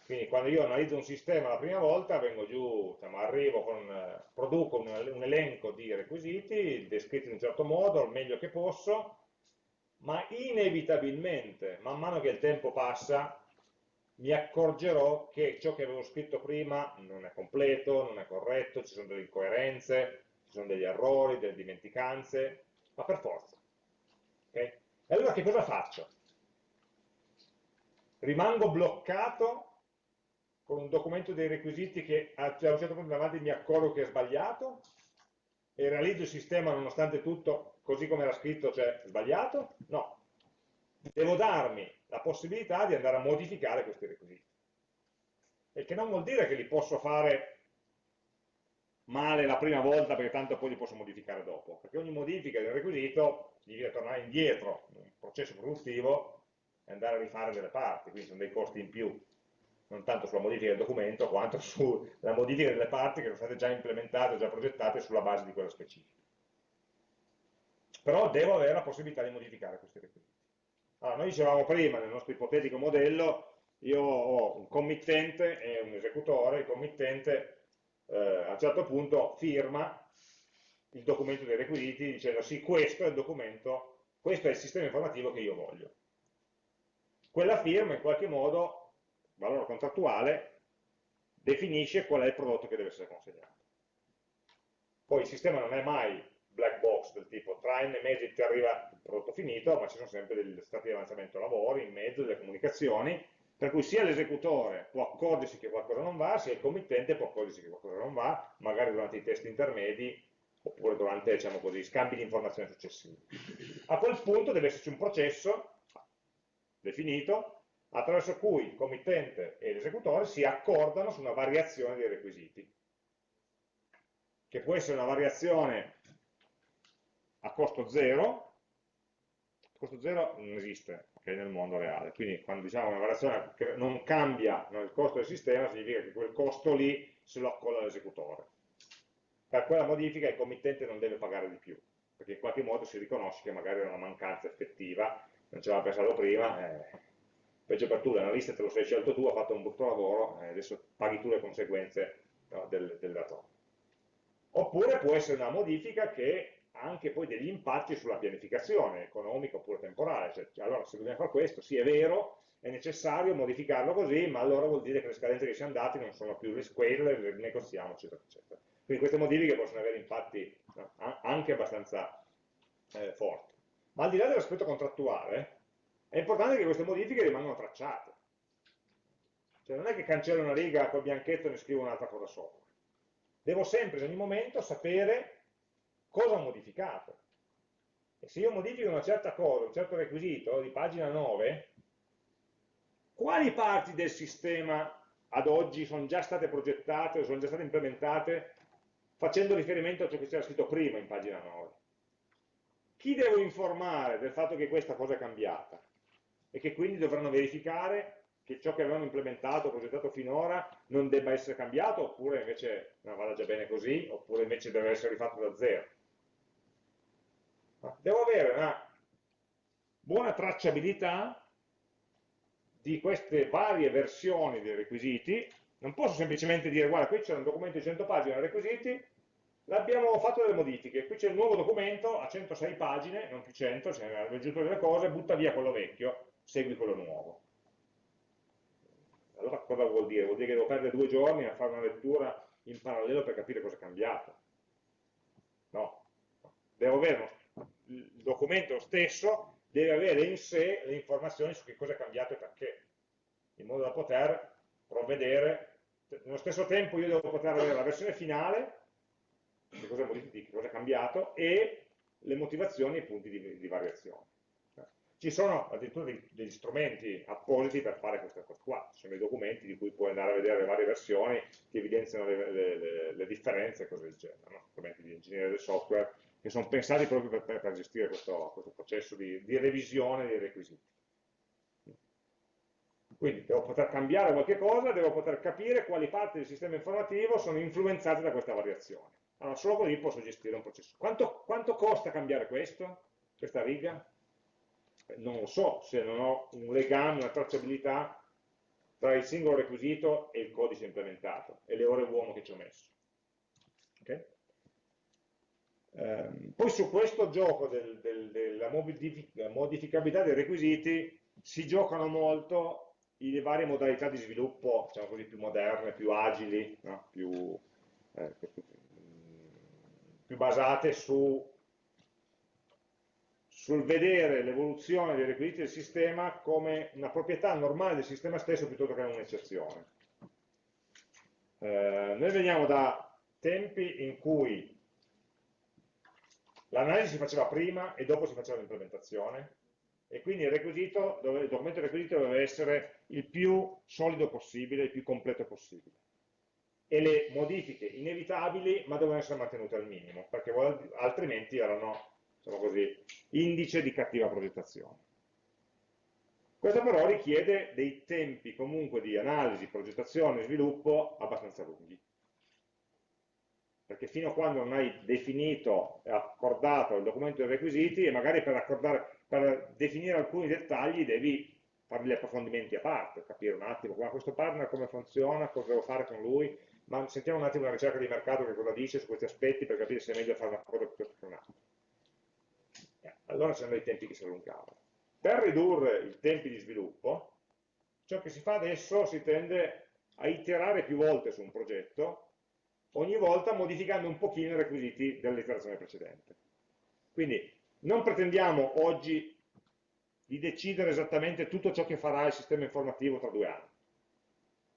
Quindi quando io analizzo un sistema la prima volta, vengo giù, diciamo, arrivo con, produco un, un, elenco di requisiti, descritti in un certo modo, al meglio che posso, ma inevitabilmente, man mano che il tempo passa, mi accorgerò che ciò che avevo scritto prima non è completo, non è corretto, ci sono delle incoerenze, ci sono degli errori, delle dimenticanze, ma per forza. Okay? E allora che cosa faccio? Rimango bloccato con un documento dei requisiti che a un certo punto davanti mi accorgo che è sbagliato e realizzo il sistema nonostante tutto così come era scritto, cioè sbagliato? No. Devo darmi la possibilità di andare a modificare questi requisiti. Il che non vuol dire che li posso fare male la prima volta perché tanto poi li posso modificare dopo, perché ogni modifica del requisito significa tornare indietro in un processo produttivo e andare a rifare delle parti, quindi sono dei costi in più, non tanto sulla modifica del documento quanto sulla modifica delle parti che sono state già implementate, già progettate sulla base di quella specifica. Però devo avere la possibilità di modificare questi requisiti. Allora, noi dicevamo prima, nel nostro ipotetico modello, io ho un committente e un esecutore, il committente eh, a un certo punto firma il documento dei requisiti dicendo sì, questo è il documento, questo è il sistema informativo che io voglio. Quella firma in qualche modo, valore contrattuale, definisce qual è il prodotto che deve essere consegnato. Poi il sistema non è mai black box del tipo tra n mesi ti arriva il prodotto finito, ma ci sono sempre degli stati di avanzamento lavori, in mezzo, delle comunicazioni, per cui sia l'esecutore può accorgersi che qualcosa non va, sia il committente può accorgersi che qualcosa non va, magari durante i test intermedi, oppure durante diciamo così, scambi di informazioni successivi. A quel punto deve esserci un processo definito attraverso cui il committente e l'esecutore si accordano su una variazione dei requisiti, che può essere una variazione a costo zero, costo zero non esiste okay, nel mondo reale, quindi quando diciamo una variazione che non cambia il costo del sistema, significa che quel costo lì se lo accolla l'esecutore. Per quella modifica il committente non deve pagare di più, perché in qualche modo si riconosce che magari è una mancanza effettiva, non ci aveva pensato prima, eh, peggio per tu, l'analista te lo sei scelto tu, ha fatto un brutto lavoro, eh, adesso paghi tu le conseguenze no, del, dell'errore. Oppure può essere una modifica che anche poi degli impatti sulla pianificazione economica oppure temporale, cioè, allora se dobbiamo fare questo, sì è vero, è necessario modificarlo così, ma allora vuol dire che le scadenze che siamo dati non sono più quelle, le negoziamo, eccetera, eccetera. Quindi queste modifiche possono avere impatti no, anche abbastanza eh, forti. Ma al di là dell'aspetto contrattuale, è importante che queste modifiche rimangano tracciate. Cioè non è che cancello una riga col bianchetto e ne scrivo un'altra cosa sopra. Devo sempre, in ogni momento, sapere cosa ho modificato. E se io modifico una certa cosa, un certo requisito di pagina 9, quali parti del sistema ad oggi sono già state progettate o sono già state implementate facendo riferimento a ciò che c'era scritto prima in pagina 9? Chi devo informare del fatto che questa cosa è cambiata? E che quindi dovranno verificare che ciò che avevano implementato, progettato finora, non debba essere cambiato, oppure invece no, vada già bene così, oppure invece deve essere rifatto da zero. Devo avere una buona tracciabilità di queste varie versioni dei requisiti, Non posso semplicemente dire, guarda, qui c'è un documento di 100 pagine, requisiti, l'abbiamo fatto delle modifiche, qui c'è il nuovo documento a 106 pagine, non più 100, se ne hanno aggiunto delle cose, butta via quello vecchio, segui quello nuovo. Allora cosa vuol dire? Vuol dire che devo perdere due giorni a fare una lettura in parallelo per capire cosa è cambiato. No, devo avere il documento stesso, deve avere in sé le informazioni su che cosa è cambiato e perché, in modo da poter provvedere, nello stesso tempo io devo poter avere la versione finale, che cosa è cambiato, e le motivazioni e i punti di, di variazione. Ci sono addirittura degli strumenti appositi per fare queste cose qua, ci sono dei documenti di cui puoi andare a vedere le varie versioni che evidenziano le, le, le, le differenze e cose del genere, no? strumenti di ingegneria del software che sono pensati proprio per, per gestire questo, questo processo di, di, revisione dei requisiti. Quindi devo poter cambiare qualche cosa, devo poter capire quali parti del sistema informativo sono influenzate da questa variazione. Allora, solo così posso gestire un processo. Quanto, quanto costa cambiare questo, questa riga? Non lo so se non ho un legame, una tracciabilità tra il singolo requisito e il codice implementato e le ore uomo che ci ho messo. Okay? Um, poi su questo gioco del, del, della modificabilità dei requisiti si giocano molto le varie modalità di sviluppo, diciamo così, più moderne, più agili, no? più, eh, più basate su sul vedere l'evoluzione dei requisiti del sistema come una proprietà normale del sistema stesso piuttosto che un'eccezione. Eh, noi veniamo da tempi in cui l'analisi si faceva prima e dopo si faceva l'implementazione e quindi il, requisito, il documento requisito doveva essere il più solido possibile, il più completo possibile e le modifiche inevitabili ma dovevano essere mantenute al minimo perché altrimenti erano diciamo così, indice di cattiva progettazione. Questo però richiede dei tempi comunque di analisi, progettazione e sviluppo abbastanza lunghi. Perché fino a quando non hai definito e accordato il documento dei requisiti e magari per, per definire alcuni dettagli devi fare degli approfondimenti a parte, capire un attimo ma questo partner come funziona, cosa devo fare con lui, ma sentiamo un attimo la ricerca di mercato che cosa dice su questi aspetti per capire se è meglio fare una cosa piuttosto che un'altra allora c'erano dei tempi che si allungavano. Per ridurre i tempi di sviluppo, ciò che si fa adesso si tende a iterare più volte su un progetto, ogni volta modificando un pochino i requisiti dell'iterazione precedente. Quindi non pretendiamo oggi di decidere esattamente tutto ciò che farà il sistema informativo tra due anni.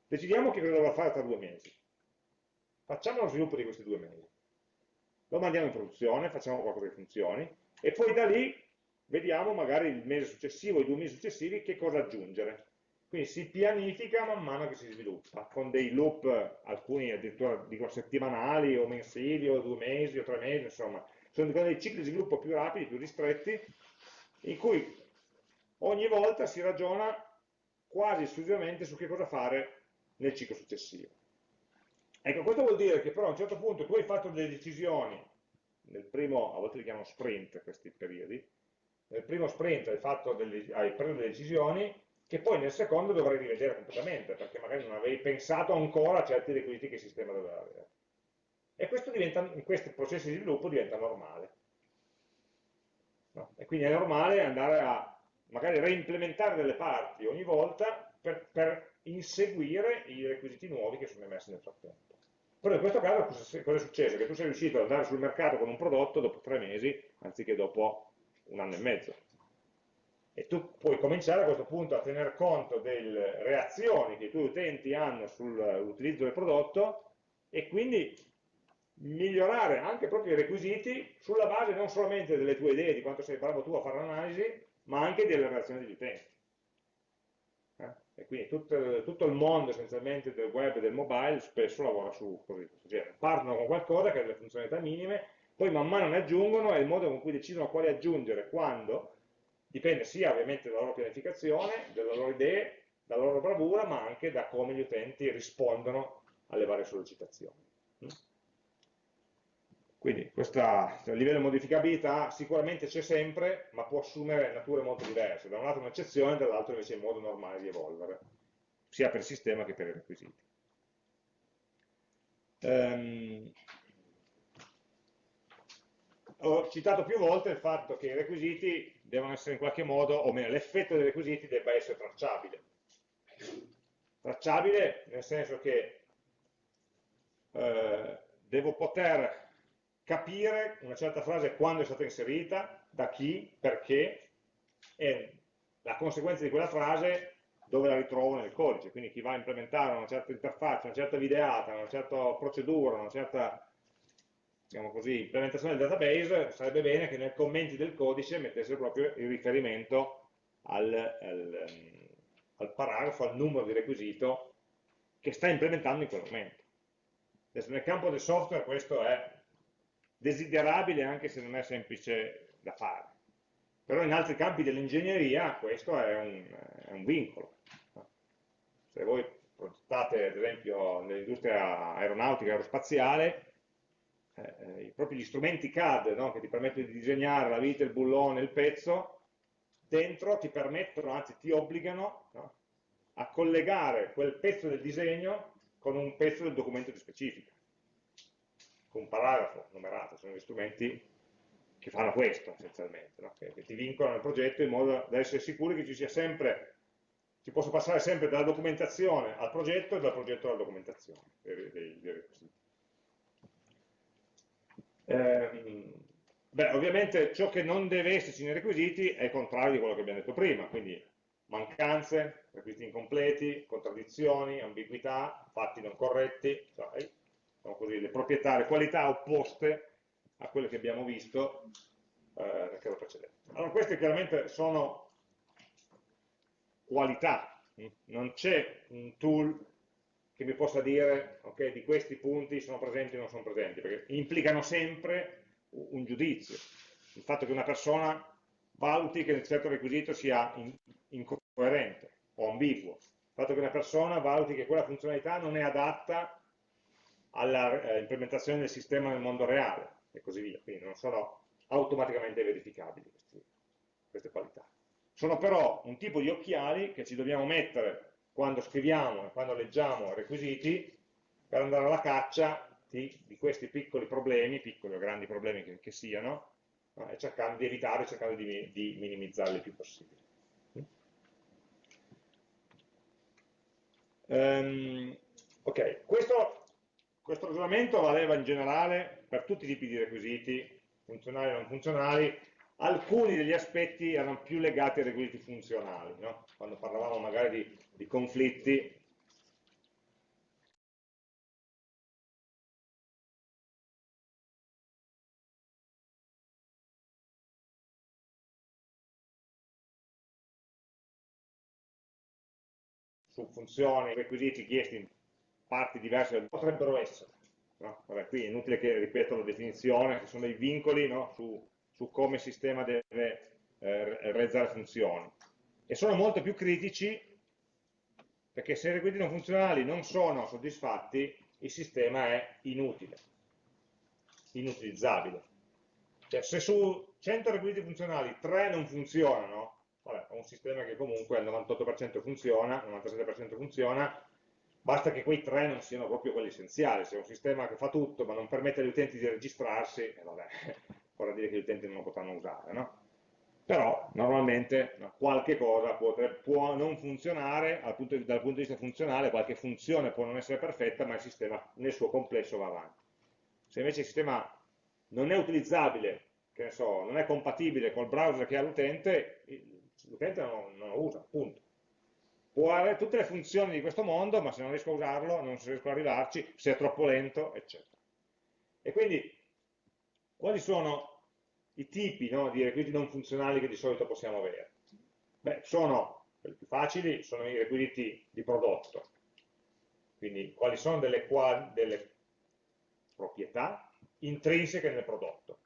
Decidiamo che cosa dovrà fare tra due mesi. Facciamo lo sviluppo di questi due mesi. Lo mandiamo in produzione, facciamo qualcosa che funzioni, e poi da lì vediamo magari il mese successivo, i due mesi successivi, che cosa aggiungere. Quindi si pianifica man mano che si sviluppa, con dei loop, alcuni addirittura dico settimanali o mensili o due mesi o tre mesi, insomma, sono dei cicli di sviluppo più rapidi, più ristretti, in cui ogni volta si ragiona quasi esclusivamente su che cosa fare nel ciclo successivo. Ecco, questo vuol dire che però a un certo punto tu hai fatto delle decisioni nel primo, a volte li chiamano sprint questi periodi, nel primo sprint hai, fatto delle, hai preso delle decisioni che poi nel secondo dovrai rivedere completamente, perché magari non avevi pensato ancora a certi requisiti che il sistema doveva avere. E questo diventa, in questi processi di sviluppo diventa normale. No? E quindi è normale andare a magari reimplementare delle parti ogni volta per, per inseguire i requisiti nuovi che sono emersi nel frattempo. Però in questo caso cosa è successo? Che tu sei riuscito ad andare sul mercato con un prodotto dopo tre mesi, anziché dopo un anno e mezzo. E tu puoi cominciare a questo punto a tener conto delle reazioni che i tuoi utenti hanno sull'utilizzo del prodotto e quindi migliorare anche proprio i requisiti sulla base non solamente delle tue idee di quanto sei bravo tu a fare l'analisi, ma anche delle reazioni degli utenti e quindi tutto, tutto, il mondo essenzialmente del web e del mobile spesso lavora su così, genere. Partono con qualcosa che ha delle funzionalità minime, poi man mano ne aggiungono e il modo con cui decidono quale aggiungere, quando, dipende sia ovviamente dalla loro pianificazione, dalle loro idee, dalla loro bravura, ma anche da come gli utenti rispondono alle varie sollecitazioni. Quindi questo livello di modificabilità sicuramente c'è sempre, ma può assumere nature molto diverse. Da un lato un'eccezione, dall'altro invece è un modo normale di evolvere, sia per il sistema che per i requisiti. ehm, ho citato più volte il fatto che i requisiti devono essere in qualche modo, o meglio, l'effetto dei requisiti debba essere tracciabile. Tracciabile nel senso che eh, devo poter capire una certa frase quando è stata inserita, da chi, perché, e la conseguenza di quella frase dove la ritrovo nel codice, quindi chi va a implementare una certa interfaccia, una certa videata, una certa procedura, una certa diciamo così, implementazione del database, sarebbe bene che nei commenti del codice mettesse proprio il riferimento al, al, al paragrafo, al numero di requisito che sta implementando in quel momento. Adesso nel campo del software questo è desiderabile anche se non è semplice da fare. Però in altri campi dell'ingegneria questo è un, è un vincolo. Se voi progettate ad esempio nell'industria aeronautica, aerospaziale, eh, proprio gli strumenti CAD no, che ti permettono di disegnare la vita, il bullone, il pezzo, dentro ti permettono, anzi ti obbligano no, a collegare quel pezzo del disegno con un pezzo del documento di specifica un paragrafo numerato, sono gli strumenti che fanno questo essenzialmente, no? che, che, ti vincolano il progetto in modo da essere sicuri che ci sia sempre, si possa passare sempre dalla documentazione al progetto e dal progetto alla documentazione dei, dei requisiti. Eh, beh, ovviamente ciò che non deve esserci nei requisiti è il contrario di quello che abbiamo detto prima, quindi mancanze, requisiti incompleti, contraddizioni, ambiguità, fatti non corretti, cioè, diciamo così, le proprietà, le qualità opposte a quelle che abbiamo visto eh, nel caso precedente. Allora queste chiaramente sono qualità, non c'è un tool che mi possa dire ok, di questi punti sono presenti o non sono presenti, perché implicano sempre un giudizio. Il fatto che una persona valuti che un certo requisito sia incoerente o ambiguo, il fatto che una persona valuti che quella funzionalità non è adatta all'implementazione eh, del sistema nel mondo reale e così via, quindi non sono automaticamente verificabili questi, queste qualità. Sono però un tipo di occhiali che ci dobbiamo mettere quando scriviamo e quando leggiamo requisiti per andare alla caccia di, di questi piccoli problemi, piccoli o grandi problemi che, che siano, no? e cercando di evitare, cercando di, di minimizzarli il più possibile. Um, ok, questo questo ragionamento valeva in generale per tutti i tipi di requisiti, funzionali e non funzionali, alcuni degli aspetti erano più legati ai requisiti funzionali, no? quando parlavamo magari di, di conflitti su funzioni, requisiti chiesti parti diverse potrebbero essere. No? Vabbè, qui è inutile che ripeto la definizione, che sono dei vincoli no? su, su, come il sistema deve eh, realizzare funzioni. E sono molto più critici perché se i requisiti non funzionali non sono soddisfatti, il sistema è inutile, inutilizzabile. Cioè, se su 100 requisiti funzionali 3 non funzionano, vabbè, ho un sistema che comunque al 98% funziona, al 97% funziona, basta che quei tre non siano proprio quelli essenziali, se è un sistema che fa tutto ma non permette agli utenti di registrarsi, eh, vabbè, vorrà dire che gli utenti non lo potranno usare, no? Però normalmente no, qualche cosa può, può, non funzionare punto dal punto di vista funzionale, qualche funzione può non essere perfetta, ma il sistema nel suo complesso va avanti. Se invece il sistema non è utilizzabile, che ne so, non è compatibile col browser che ha l'utente, l'utente non, non lo usa, punto può avere tutte le funzioni di questo mondo, ma se non riesco a usarlo, non riesco ad arrivarci, se è troppo lento, eccetera. E quindi, quali sono i tipi no, di requisiti non funzionali che di solito possiamo avere? Beh, sono, quelli più facili, sono i requisiti di prodotto. Quindi, quali sono delle, delle proprietà intrinseche nel prodotto?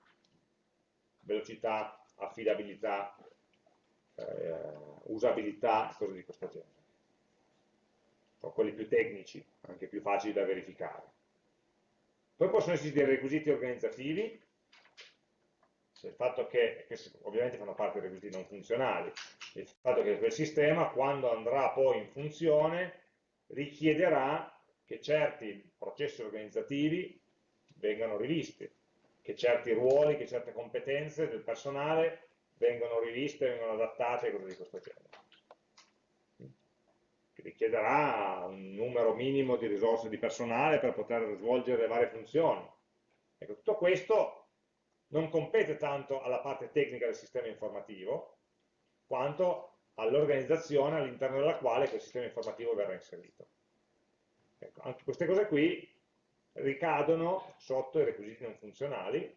Velocità, affidabilità, eh, usabilità, cose di questo genere sono quelli più tecnici, anche più facili da verificare. Poi possono dei requisiti organizzativi, il fatto che, che ovviamente fanno parte dei requisiti non funzionali, il fatto che quel sistema quando andrà poi in funzione richiederà che certi processi organizzativi vengano rivisti, che certi ruoli, che certe competenze del personale vengono riviste, vengono adattate e cose di questo genere. Richiederà un numero minimo di risorse di personale per poter svolgere le varie funzioni. Ecco, tutto questo non compete tanto alla parte tecnica del sistema informativo, quanto all'organizzazione all'interno della quale quel sistema informativo verrà inserito. Ecco, anche queste cose qui ricadono sotto i requisiti non funzionali,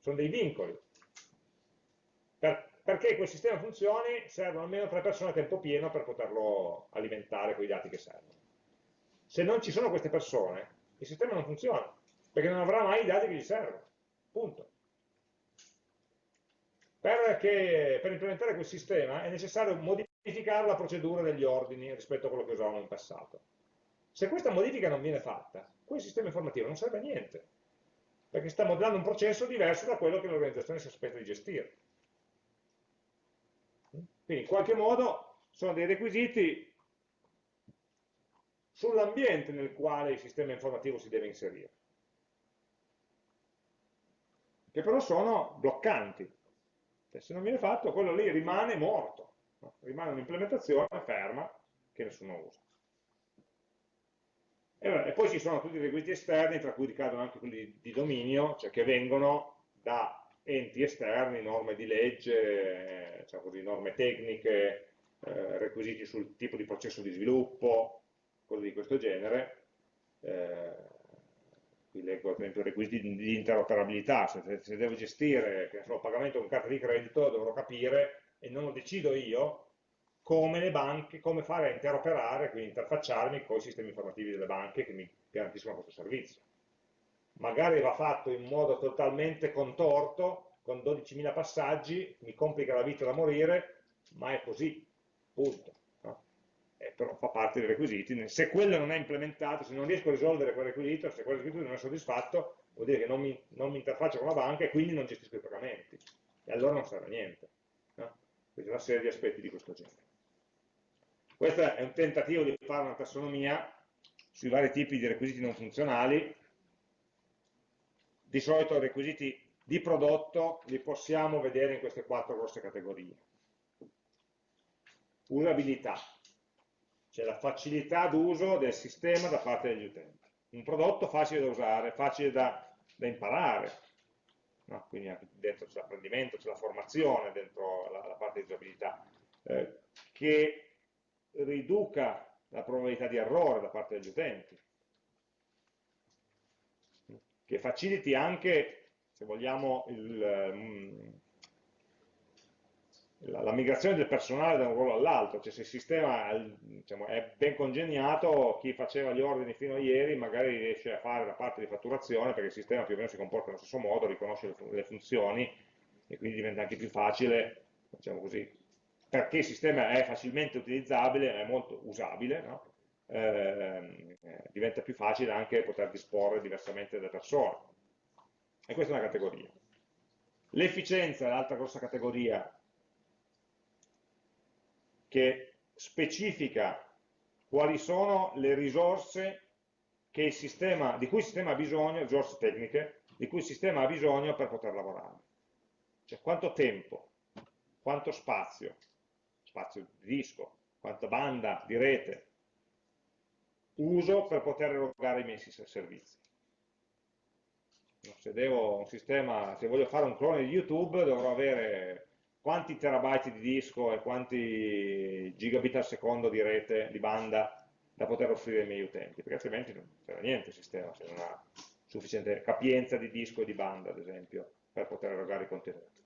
sono dei vincoli. Per, perché quel sistema funzioni servono almeno tre persone a tempo pieno per poterlo alimentare con i dati che servono. Se non ci sono queste persone, il sistema non funziona, perché non avrà mai i dati che gli servono. Punto. Perché per implementare quel sistema è necessario modificare la procedura degli ordini rispetto a quello che usavamo in passato. Se questa modifica non viene fatta, quel sistema informativo non serve a niente, perché sta modellando un processo diverso da quello che l'organizzazione si aspetta di gestire. Quindi in qualche modo sono dei requisiti sull'ambiente nel quale il sistema informativo si deve inserire, che però sono bloccanti. Cioè, se non viene fatto, quello lì rimane morto, no? rimane un'implementazione ferma che nessuno usa. E, e, poi ci sono tutti i requisiti esterni, tra cui ricadono anche quelli di dominio, cioè che vengono da enti esterni, norme di legge, cioè così, norme tecniche, eh, requisiti sul tipo di processo di sviluppo, cose di questo genere. Eh, qui leggo per esempio requisiti di interoperabilità, se, devo gestire il pagamento con carta di credito dovrò capire, e non lo decido io, come le banche, come fare a interoperare, quindi interfacciarmi con i sistemi informativi delle banche che mi garantiscono questo servizio. Magari va fatto in modo totalmente contorto, con 12.000 passaggi, mi complica la vita da morire, ma è così, punto. No? Eh, però fa parte dei requisiti. Se quello non è implementato, se non riesco a risolvere quel requisito, se quel requisito non è soddisfatto, vuol dire che non mi, non mi interfaccio con la banca e quindi non gestisco i pagamenti. E allora non serve a niente. No? Quindi una serie di aspetti di questo genere. Questo è un tentativo di fare una tassonomia sui vari tipi di requisiti non funzionali. Di solito i requisiti di prodotto li possiamo vedere in queste quattro grosse categorie. Usabilità, cioè la facilità d'uso del sistema da parte degli utenti. Un prodotto facile da usare, facile da, da imparare, no? quindi anche dentro c'è l'apprendimento, c'è la formazione, dentro la, la parte di usabilità, eh, che riduca la probabilità di errore da parte degli utenti, che faciliti anche, se vogliamo, il, mm, la, la, migrazione del personale da un ruolo all'altro, cioè se il sistema diciamo, è ben congegnato, chi faceva gli ordini fino a ieri magari riesce a fare la parte di fatturazione perché il sistema più o meno si comporta nello stesso modo, riconosce le, le funzioni e quindi diventa anche più facile diciamo così, perché il sistema è facilmente utilizzabile, è molto usabile, no? Eh, diventa più facile anche poter disporre diversamente dalle persone. E questa è una categoria. L'efficienza è l'altra grossa categoria che specifica quali sono le risorse sistema, di cui il sistema ha bisogno, risorse tecniche, di cui il sistema ha bisogno per poter lavorare. Cioè quanto tempo, quanto spazio, spazio di disco, quanta banda di rete uso per poter erogare i miei servizi. Se sistema, se voglio fare un clone di YouTube dovrò avere quanti terabyte di disco e quanti gigabit al secondo di rete, di banda da poter offrire ai miei utenti, perché altrimenti non serve niente il sistema se non ha sufficiente capienza di disco e di banda, ad esempio, per poter erogare i contenuti.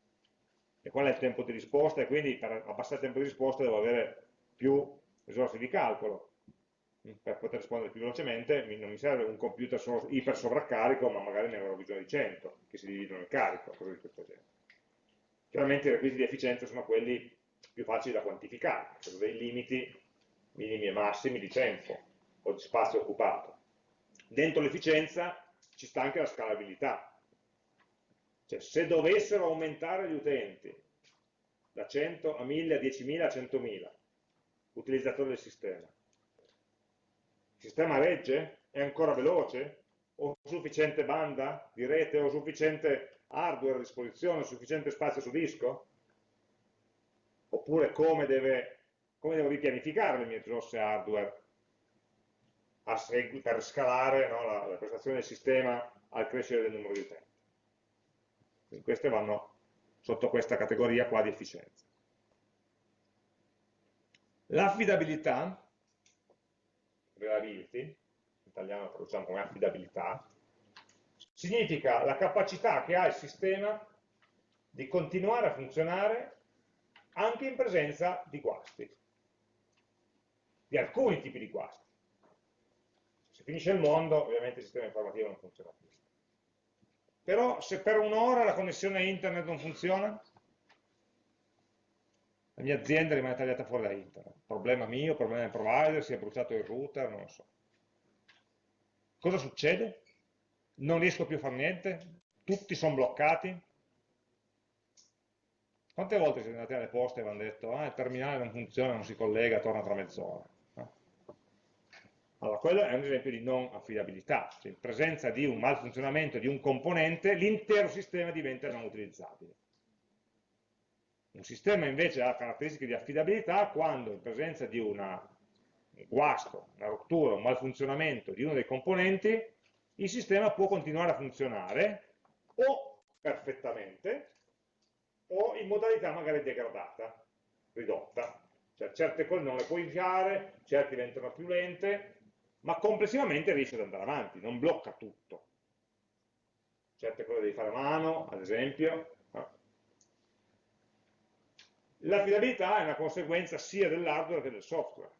E qual è il tempo di risposta? E quindi per abbassare il tempo di risposta devo avere più risorse di calcolo per poter rispondere più velocemente non mi serve un computer solo iper sovraccarico ma magari ne avrò bisogno di 100 che si dividono il carico, cose di questo genere. Chiaramente i requisiti di efficienza sono quelli più facili da quantificare sono dei limiti minimi e massimi di tempo o di spazio occupato. Dentro l'efficienza ci sta anche la scalabilità. Cioè, se dovessero aumentare gli utenti da 100 a 1000, a 10.000, a 100.000 utilizzatori del sistema, sistema regge? È ancora veloce? Ho sufficiente banda di rete? Ho sufficiente hardware a disposizione? Ho sufficiente spazio su disco? Oppure come, deve, come devo ripianificare le mie risorse hardware per scalare no, la, la prestazione del sistema al crescere del numero di utenti? Quindi queste vanno sotto questa categoria qua di efficienza. L'affidabilità, reliability, in italiano traduciamo come affidabilità, significa la capacità che ha il sistema di continuare a funzionare anche in presenza di guasti, di alcuni tipi di guasti. Se finisce il mondo, ovviamente il sistema informativo non funziona più. Però se per un'ora la connessione internet non funziona, la mia azienda rimane tagliata fuori da internet. Problema mio, problema del provider, si è bruciato il router, non lo so. Cosa succede? Non riesco più a fare niente? Tutti sono bloccati? Quante volte siete andati alle poste e vi hanno detto ah, il terminale non funziona, non si collega, torna tra mezz'ora? Allora, quello è un esempio di non affidabilità, cioè in presenza di un malfunzionamento di un componente, l'intero sistema diventa non utilizzabile. Un sistema invece ha caratteristiche di affidabilità quando in presenza di una, un guasto, una rottura, un malfunzionamento di uno dei componenti, il sistema può continuare a funzionare o perfettamente o in modalità magari degradata, ridotta. Cioè certe cose non le puoi inviare, certe diventano più lente, ma complessivamente riesce ad andare avanti, non blocca tutto. Certe cose devi fare a mano, ad esempio, L'affidabilità è una conseguenza sia dell'hardware che del software.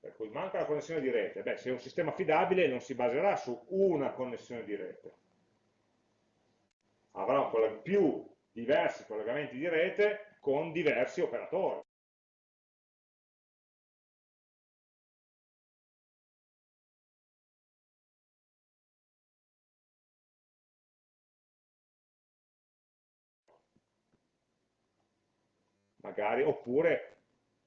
Per cui manca la connessione di rete. Beh, se è un sistema affidabile non si baserà su una connessione di rete. Avrà più diversi collegamenti di rete con diversi operatori. Magari, oppure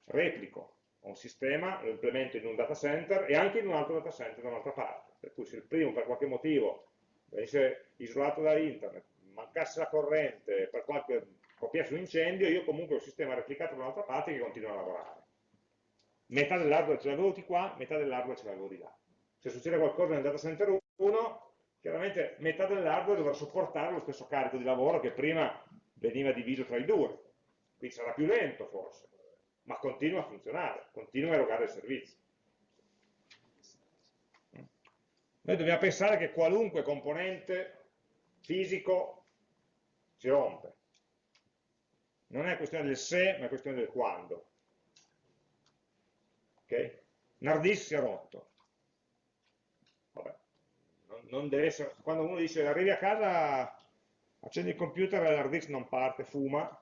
replico un sistema, lo implemento in un data center e anche in un altro data center da un'altra parte. Per cui se il primo per qualche motivo venisse isolato da internet, mancasse la corrente, per qualche copiasse un incendio, io comunque ho un sistema replicato da un'altra parte che continua a lavorare. Metà dell'hardware ce l'avevo di qua, metà dell'hardware ce l'avevo di là. Se succede qualcosa nel data center 1, chiaramente metà dell'hardware dovrà sopportare lo stesso carico di lavoro che prima veniva diviso tra i due qui sarà più lento forse, ma continua a funzionare, continua a erogare il servizio. Noi dobbiamo pensare che qualunque componente fisico si rompe. Non è questione del se, ma è questione del quando. Ok? Un si è rotto. Vabbè. Non, non deve essere, quando uno dice arrivi a casa, accendi il computer e l'hard disk non parte, fuma,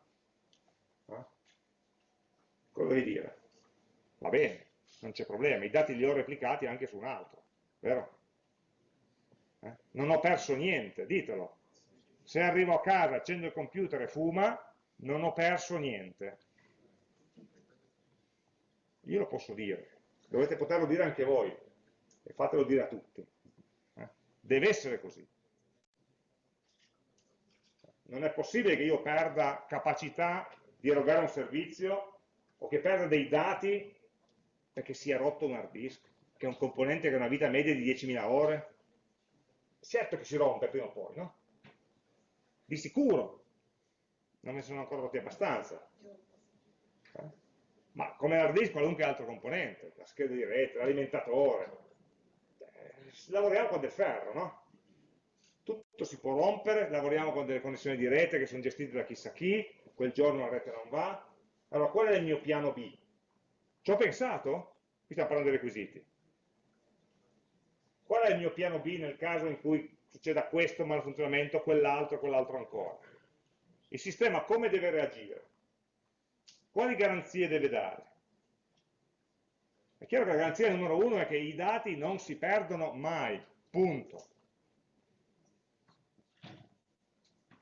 Cosa devi dire? Va bene, non c'è problema, i dati li ho replicati anche su un altro, vero? Eh? Non ho perso niente, ditelo. Se arrivo a casa, accendo il computer e fuma, non ho perso niente. Io lo posso dire, dovete poterlo dire anche voi, e fatelo dire a tutti. Eh? Deve essere così. Non è possibile che io perda capacità di erogare un servizio o che perda dei dati perché si è rotto un hard disk, che è un componente che ha una vita media di 10.000 ore. Certo che si rompe prima o poi, no? Di sicuro. Non ne sono ancora rotti abbastanza. Eh? Ma come hard disk qualunque altro componente, la scheda di rete, l'alimentatore. Eh, lavoriamo con del ferro, no? Tutto si può rompere, lavoriamo con delle connessioni di rete che sono gestite da chissà chi, quel giorno la rete non va, allora, qual è il mio piano B? Ci ho pensato? Qui stiamo parlando dei requisiti. Qual è il mio piano B nel caso in cui succeda questo malfunzionamento, quell'altro, quell'altro ancora? Il sistema come deve reagire? Quali garanzie deve dare? È chiaro che la garanzia numero uno è che i dati non si perdono mai, punto.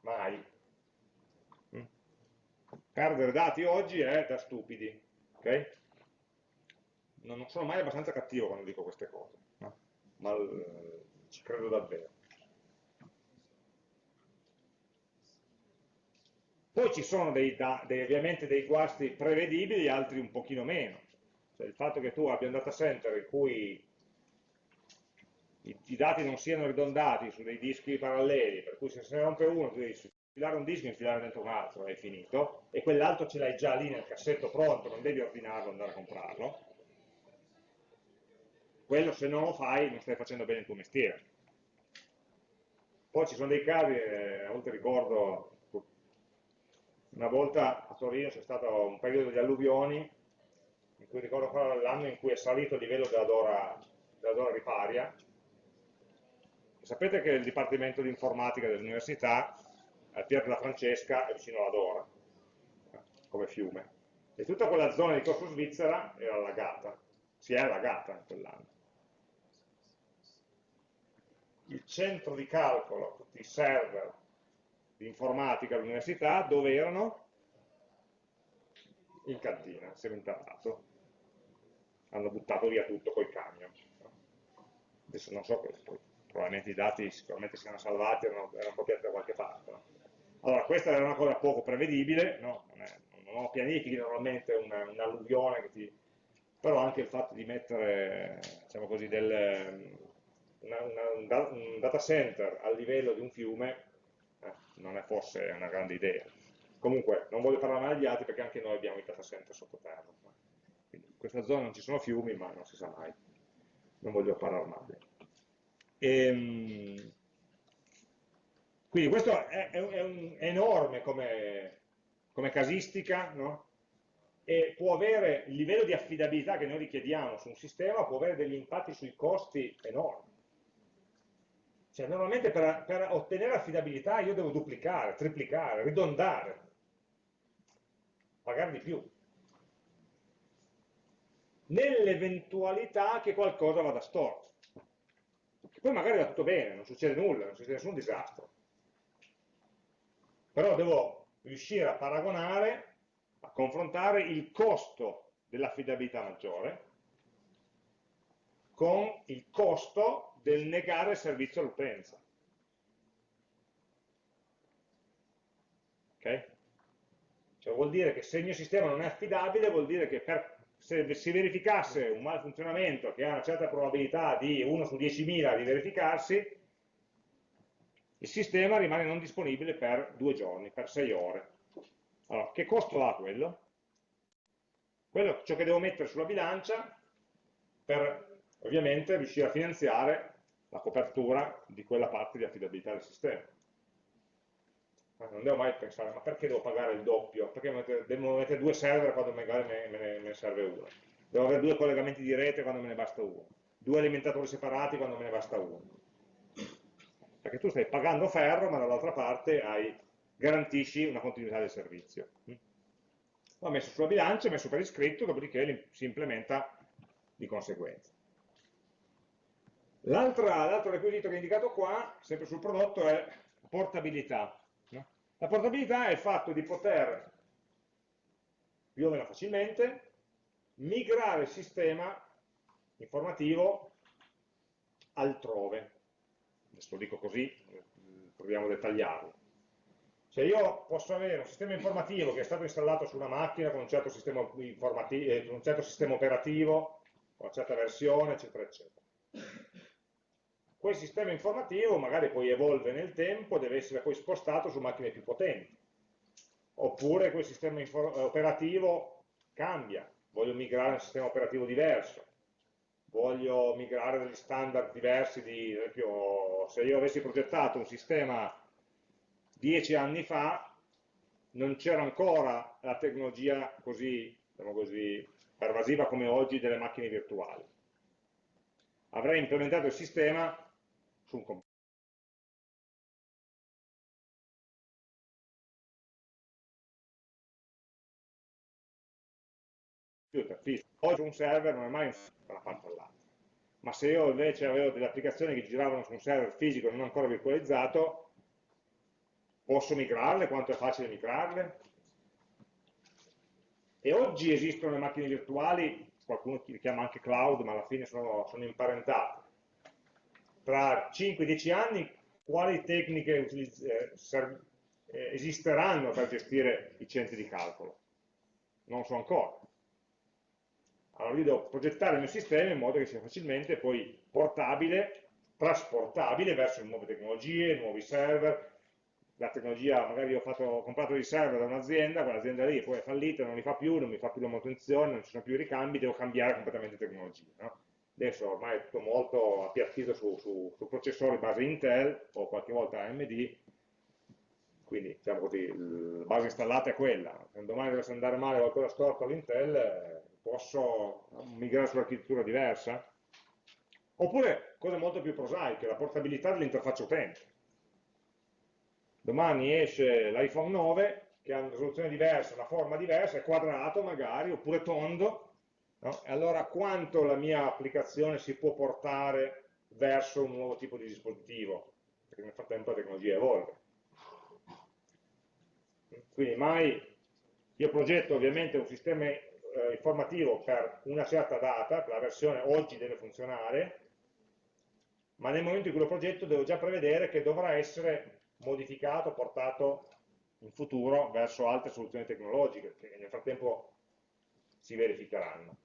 Mai. Perdere dati oggi è da stupidi. Okay? non sono mai abbastanza cattivo quando dico queste cose, no? ma eh, ci credo davvero. Poi ci sono dei, dei, ovviamente dei guasti prevedibili, altri un pochino meno. Cioè, il fatto che tu abbia un data center in cui i, i, dati non siano ridondati su dei dischi paralleli, per cui se ne rompe uno tu devi infilare un disco infilare dentro un altro, è finito, e quell'altro ce l'hai già lì nel cassetto pronto, non devi ordinarlo andare a comprarlo. Quello se non lo fai non stai facendo bene il tuo mestiere. Poi ci sono dei casi, eh, a volte ricordo una volta a Torino c'è stato un periodo di alluvioni, in cui ricordo ancora l'anno in cui è salito il livello della Dora, della Dora Riparia. E sapete che il Dipartimento di Informatica dell'Università, al Pier della Francesca, è vicino alla Dora, come fiume. E tutta quella zona di Corso Svizzera era allagata, si è allagata in quell'anno. Il centro di calcolo, tutti i server, di informatica all'università, dove erano? In cantina, seminterrato. Hanno buttato via tutto col camion. Adesso non so, probabilmente i dati sicuramente si erano salvati, erano, erano copiati da qualche parte. No? Allora, questa era una cosa poco prevedibile, no? non, è, non pianifichi normalmente un'alluvione, un ti... però anche il fatto di mettere, diciamo così, del, una, una, un data center a livello di un fiume non è forse una grande idea. Comunque, non voglio parlare male degli altri perché anche noi abbiamo i data center sottoterra. In questa zona non ci sono fiumi, ma non si sa mai. Non voglio parlare male. Ehm, quindi questo è, è, è, enorme come, come casistica, no? e può avere il livello di affidabilità che noi richiediamo su un sistema, può avere degli impatti sui costi enormi. Cioè, normalmente per, per ottenere affidabilità io devo duplicare, triplicare, ridondare, pagare di più. Nell'eventualità che qualcosa vada storto. Che poi magari va tutto bene, non succede nulla, non succede nessun disastro. Però devo riuscire a paragonare, a confrontare il costo dell'affidabilità maggiore con il costo del negare il servizio all'utenza. Ok? Cioè vuol dire che se il mio sistema non è affidabile, vuol dire che per, se si verificasse un malfunzionamento che ha una certa probabilità di 1 su 10.000 di verificarsi, il sistema rimane non disponibile per due giorni, per sei ore. Allora, che costo ha quello? Quello ciò che devo mettere sulla bilancia per ovviamente riuscire a finanziare la copertura di quella parte di affidabilità del sistema. Non devo mai pensare, ma perché devo pagare il doppio? Perché devo mettere due server quando magari me, me, me ne serve uno? Devo avere due collegamenti di rete quando me ne basta uno? Due alimentatori separati quando me ne basta uno? Perché tu stai pagando ferro, ma dall'altra parte hai, garantisci una continuità del servizio. L'ho messo sulla bilancia, messo per iscritto, dopodiché si implementa di conseguenza. L'altro requisito che è indicato qua, sempre sul prodotto, è portabilità. La portabilità è il fatto di poter, più o meno facilmente, migrare il sistema informativo altrove. Adesso lo dico così, proviamo a dettagliarlo. Se io posso avere un sistema informativo che è stato installato su una macchina con un certo sistema, eh, un certo sistema operativo, con una certa versione, eccetera, eccetera quel sistema informativo magari poi evolve nel tempo, deve essere poi spostato su macchine più potenti. Oppure quel sistema eh, operativo cambia, voglio migrare a un sistema operativo diverso, voglio migrare degli standard diversi, di, ad esempio se io avessi progettato un sistema dieci anni fa, non c'era ancora la tecnologia così, diciamo così pervasiva come oggi delle macchine virtuali. Avrei implementato il sistema su un computer. Oggi un server non è mai un server da una parte all'altra. Ma se io invece avevo delle applicazioni che giravano su un server fisico non ancora virtualizzato, posso migrarle? Quanto è facile migrarle? E oggi esistono le macchine virtuali qualcuno li chiama anche cloud, ma alla fine sono, sono imparentate. Tra 5-10 anni quali tecniche eh, eh, esisteranno per gestire i centri di calcolo? Non so ancora. Allora io devo progettare il mio sistema in modo che sia facilmente poi portabile, trasportabile verso nuove tecnologie, nuovi server, la tecnologia, magari ho, fatto, ho comprato dei server da un'azienda, quell'azienda lì poi è fallita, non li fa più, non mi fa più la manutenzione, non ci sono più i ricambi, devo cambiare completamente tecnologia. No? Adesso ormai è tutto molto appiattito su, su, su, processori base Intel o qualche volta AMD, quindi diciamo così, la base installata è quella. Se domani dovesse andare male qualcosa storto all'Intel, eh, posso migrare su un'architettura diversa? Oppure cose molto più prosaiche, la portabilità dell'interfaccia utente. Domani esce l'iPhone 9 che ha una risoluzione diversa, una forma diversa, è quadrato magari, oppure tondo, no? allora quanto la mia applicazione si può portare verso un nuovo tipo di dispositivo? Perché nel frattempo la tecnologia evolve. Quindi mai io progetto ovviamente un sistema eh, informativo per una certa data, la versione oggi deve funzionare, ma nel momento in cui lo progetto devo già prevedere che dovrà essere modificato, portato in futuro verso altre soluzioni tecnologiche che nel frattempo si verificheranno.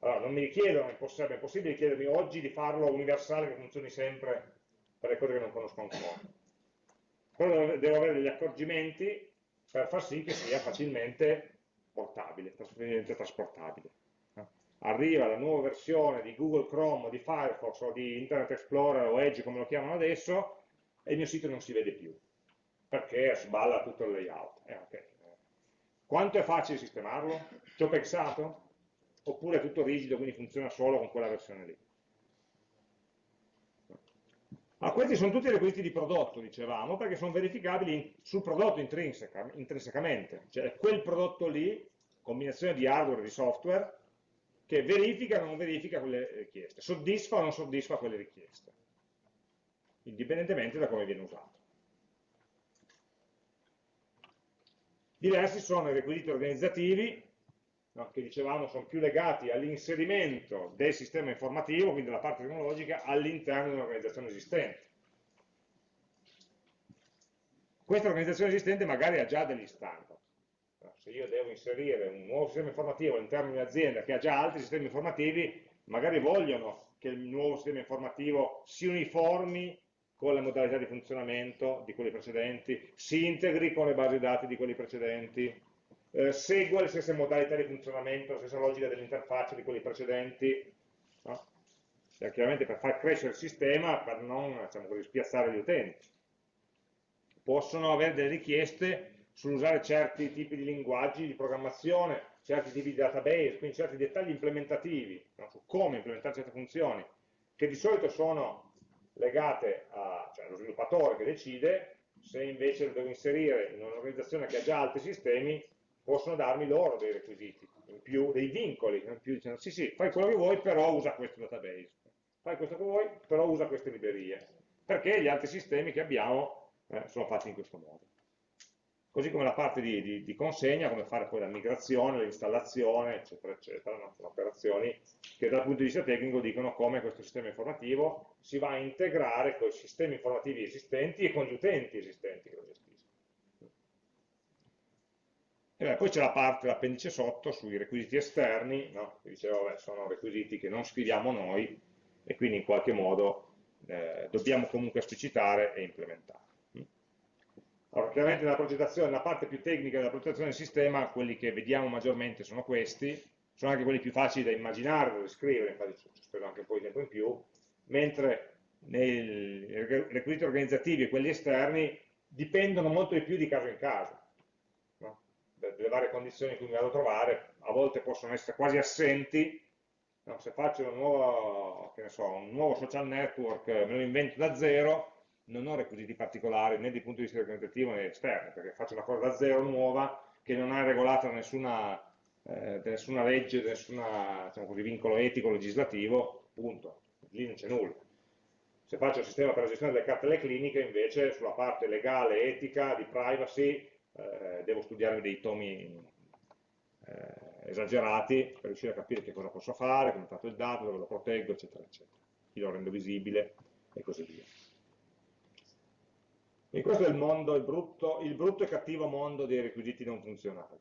Allora, non mi richiedono, è possibile, è possibile chiedermi oggi di farlo universale che funzioni sempre per le cose che non conosco ancora. Però devo avere degli accorgimenti per far sì che sia facilmente portabile, facilmente trasportabile. Arriva la nuova versione di Google Chrome, di Firefox o di Internet Explorer o Edge come lo chiamano adesso e il mio sito non si vede più perché sballa tutto il layout. Eh, okay. Quanto è facile sistemarlo? Ci ho pensato? Oppure è tutto rigido, quindi funziona solo con quella versione lì? Ah, questi sono tutti requisiti di prodotto, dicevamo, perché sono verificabili sul prodotto intrinseca, intrinsecamente, cioè quel prodotto lì, combinazione di hardware e di software, che verifica o non verifica quelle richieste, soddisfa o non soddisfa quelle richieste, indipendentemente da come viene usato. Diversi sono i requisiti organizzativi, no, che dicevamo sono più legati all'inserimento del sistema informativo, quindi della parte tecnologica, all'interno di un'organizzazione esistente. Questa organizzazione esistente magari ha già degli standard. Se io devo inserire un nuovo sistema informativo all'interno di un'azienda che ha già altri sistemi informativi, magari vogliono che il nuovo sistema informativo si uniformi con le modalità di funzionamento di quelli precedenti, si integri con le basi dati di quelli precedenti, eh, segua le stesse modalità di funzionamento, la stessa logica dell'interfaccia di quelli precedenti, no? cioè, chiaramente per far crescere il sistema, per non diciamo così, spiazzare gli utenti. Possono avere delle richieste sull'usare certi tipi di linguaggi di programmazione, certi tipi di database, quindi certi dettagli implementativi, no? su come implementare certe funzioni, che di solito sono legate cioè, allo sviluppatore che decide, se invece lo devo inserire in un'organizzazione che ha già altri sistemi, possono darmi loro dei requisiti, in più, dei vincoli, in più dicendo sì sì, fai quello che vuoi, però usa questo database, fai questo che vuoi, però usa queste librerie, perché gli altri sistemi che abbiamo eh, sono fatti in questo modo. Così come la parte di, di, di consegna, come fare poi la migrazione, l'installazione, eccetera, eccetera, no? sono operazioni che dal punto di vista tecnico dicono come questo sistema informativo si va a integrare con i sistemi informativi esistenti e con gli utenti esistenti che lo gestiscono. Beh, poi c'è la parte, l'appendice sotto, sui requisiti esterni, no? che dicevo, vabbè, sono requisiti che non scriviamo noi e quindi in qualche modo eh, dobbiamo comunque esplicitare e implementare. Allora, chiaramente nella progettazione, nella parte più tecnica della progettazione del sistema, quelli che vediamo maggiormente sono questi, sono anche quelli più facili da immaginare, da descrivere, infatti ci speso anche un po' di tempo in più, mentre nei requisiti organizzativi e quelli esterni dipendono molto di più di caso in caso delle varie condizioni in cui mi vado a trovare, a volte possono essere quasi assenti, no, se faccio un nuovo, so, un nuovo, social network, me lo invento da zero, non ho requisiti particolari né dal punto di vista organizzativo né esterno, perché faccio una cosa da zero nuova che non è regolata da nessuna, eh, nessuna legge, da nessun diciamo vincolo etico, legislativo, punto, lì non c'è nulla. Se faccio il sistema per la gestione delle cartelle cliniche, invece, sulla parte legale, etica, di privacy, eh, devo studiarmi dei tomi eh, esagerati per riuscire a capire che cosa posso fare, come tratto il dato, dove lo proteggo, eccetera, eccetera. Chi lo rendo visibile e così via. E questo è il mondo, il brutto, il brutto e cattivo mondo dei requisiti non funzionali.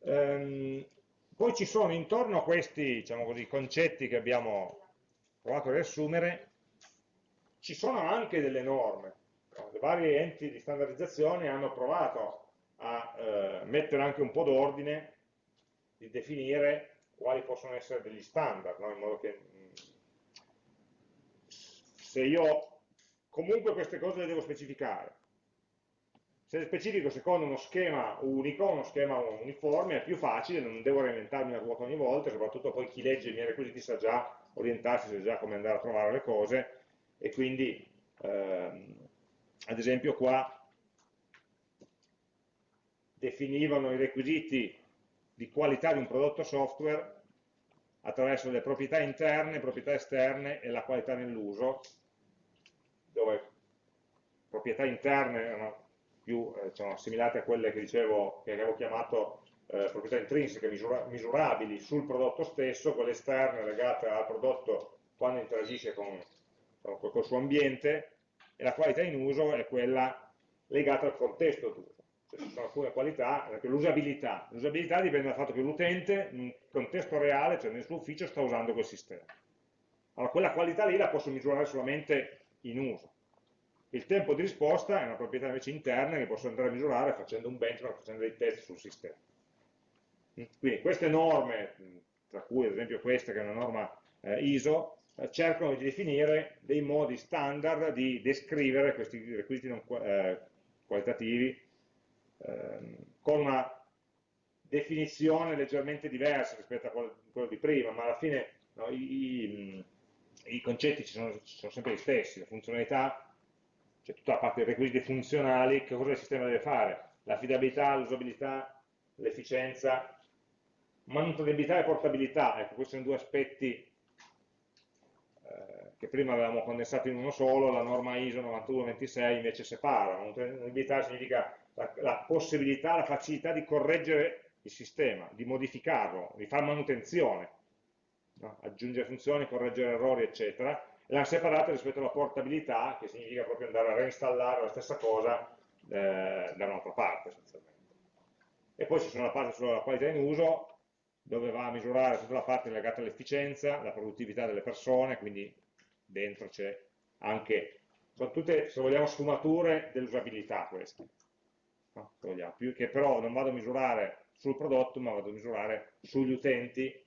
Ehm, poi ci sono intorno a questi diciamo così, concetti che abbiamo provato a riassumere, ci sono anche delle norme. Le varie enti di standardizzazione hanno provato a eh, mettere anche un po' d'ordine, di definire quali possono essere degli standard, no? in modo che mm, se io comunque queste cose le devo specificare, se le specifico secondo uno schema unico, uno schema uniforme, è più facile, non devo reinventarmi la ruota ogni volta, soprattutto poi chi legge i miei requisiti sa già orientarsi, sa già come andare a trovare le cose, e quindi, ehm, ad esempio qua, definivano i requisiti di qualità di un prodotto software attraverso le proprietà interne, proprietà esterne e la qualità nell'uso, dove proprietà interne erano più eh, diciamo, assimilate a quelle che dicevo, che avevo chiamato eh, proprietà intrinseche misura misurabili sul prodotto stesso, quelle esterne legate al prodotto quando interagisce con, con, col suo ambiente, e la qualità in uso è quella legata al contesto d'uso cioè, ci sono alcune qualità, l'usabilità. L'usabilità dipende dal fatto che l'utente in un contesto reale, cioè nel suo ufficio, sta usando quel sistema. Allora, quella qualità lì la posso misurare solamente in uso. Il tempo di risposta è una proprietà invece interna che posso andare a misurare facendo un benchmark, facendo dei test sul sistema. Quindi queste norme, tra cui ad esempio questa che è una norma eh, ISO, cercano di definire dei modi standard di descrivere questi requisiti non, eh, qualitativi ehm, con una definizione leggermente diversa rispetto a quello, di prima, ma alla fine no, i, i, i, concetti sono, sono, sempre gli stessi, la funzionalità, cioè tutta la parte dei requisiti funzionali, che cosa il sistema deve fare? L'affidabilità, l'usabilità, l'efficienza, manutenibilità e portabilità, ecco, questi sono due aspetti eh, che prima avevamo condensato in uno solo, la norma ISO 9126 invece separa, manutenibilità significa la, la possibilità, la facilità di correggere il sistema, di modificarlo, di fare manutenzione, no? aggiungere funzioni, correggere errori, eccetera, e l'hanno separata rispetto alla portabilità, che significa proprio andare a reinstallare la stessa cosa eh, da un'altra parte, essenzialmente. E poi ci sono la parte sulla qualità in uso, dove va a misurare tutta la parte legata all'efficienza, la produttività delle persone, quindi dentro c'è anche, sono tutte, se vogliamo, sfumature dell'usabilità queste no? che però non vado a misurare sul prodotto, ma vado a misurare sugli utenti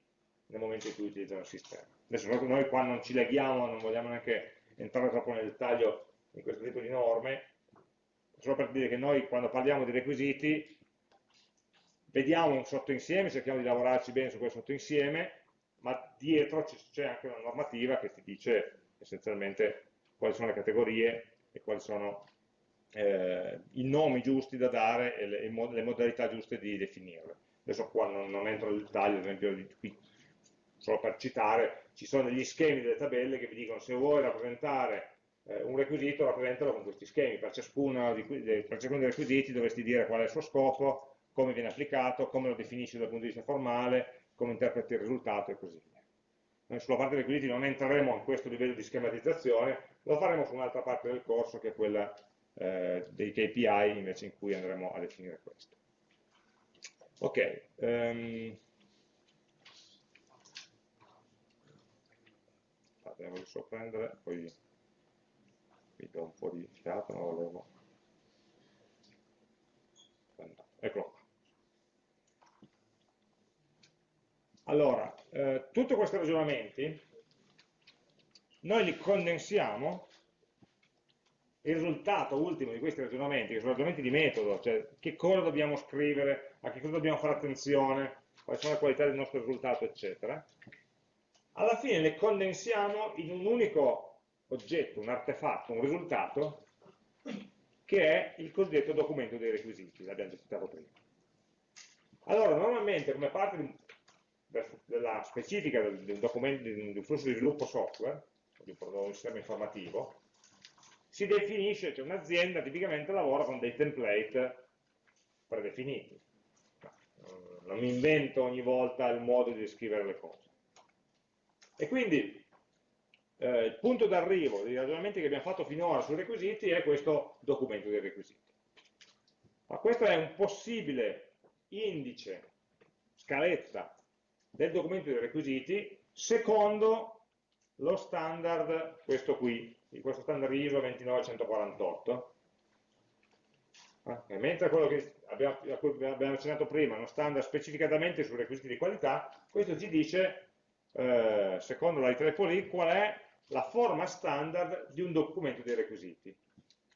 nel momento in cui utilizzano il sistema. Adesso noi qua non ci leghiamo, non vogliamo neanche entrare troppo nel dettaglio in questo tipo di norme, solo per dire che noi quando parliamo di requisiti vediamo un sottoinsieme, cerchiamo di lavorarci bene su quel sottoinsieme, ma dietro c'è anche una normativa che ti dice essenzialmente quali sono le categorie e quali sono eh, i nomi giusti da dare e le, le, modalità giuste di definirle. Adesso qua non, non entro nel dettaglio, ad esempio qui, solo per citare, ci sono degli schemi delle tabelle che vi dicono se vuoi rappresentare eh, un requisito, rappresentalo con questi schemi, per ciascuno, di, per ciascuno dei requisiti dovresti dire qual è il suo scopo, come viene applicato, come lo definisci dal punto di vista formale, come interpreti il risultato e così via. Noi sulla parte dei requisiti non entreremo in questo livello di schematizzazione, lo faremo su un'altra parte del corso che è quella eh, dei KPI invece in cui andremo a definire questo. Ok, um, devo sorprendere, poi vi do un po' di fiato, non volevo... Eccolo qua. Allora, eh, tutti questi ragionamenti noi li condensiamo il risultato ultimo di questi ragionamenti, che sono ragionamenti di metodo, cioè che cosa dobbiamo scrivere, a che cosa dobbiamo fare attenzione, quali sono le qualità del nostro risultato, eccetera, alla fine le condensiamo in un unico oggetto, un artefatto, un risultato, che è il cosiddetto documento dei requisiti, l'abbiamo citato prima. Allora, normalmente come parte di, della specifica di un, documento, un flusso di sviluppo software, di un sistema informativo, si definisce, cioè un'azienda tipicamente lavora con dei template predefiniti. non invento ogni volta il modo di descrivere le cose. E quindi eh, il punto d'arrivo dei ragionamenti che abbiamo fatto finora sui requisiti è questo documento dei requisiti. Ma questo è un possibile indice, scaletta del documento dei requisiti secondo lo standard, questo qui, questo standard ISO 29148, eh, mentre quello che abbiamo, a cui abbiamo accennato prima è uno standard specificatamente sui requisiti di qualità, questo ci dice, eh, secondo la IEEE, qual è la forma standard di un documento dei requisiti,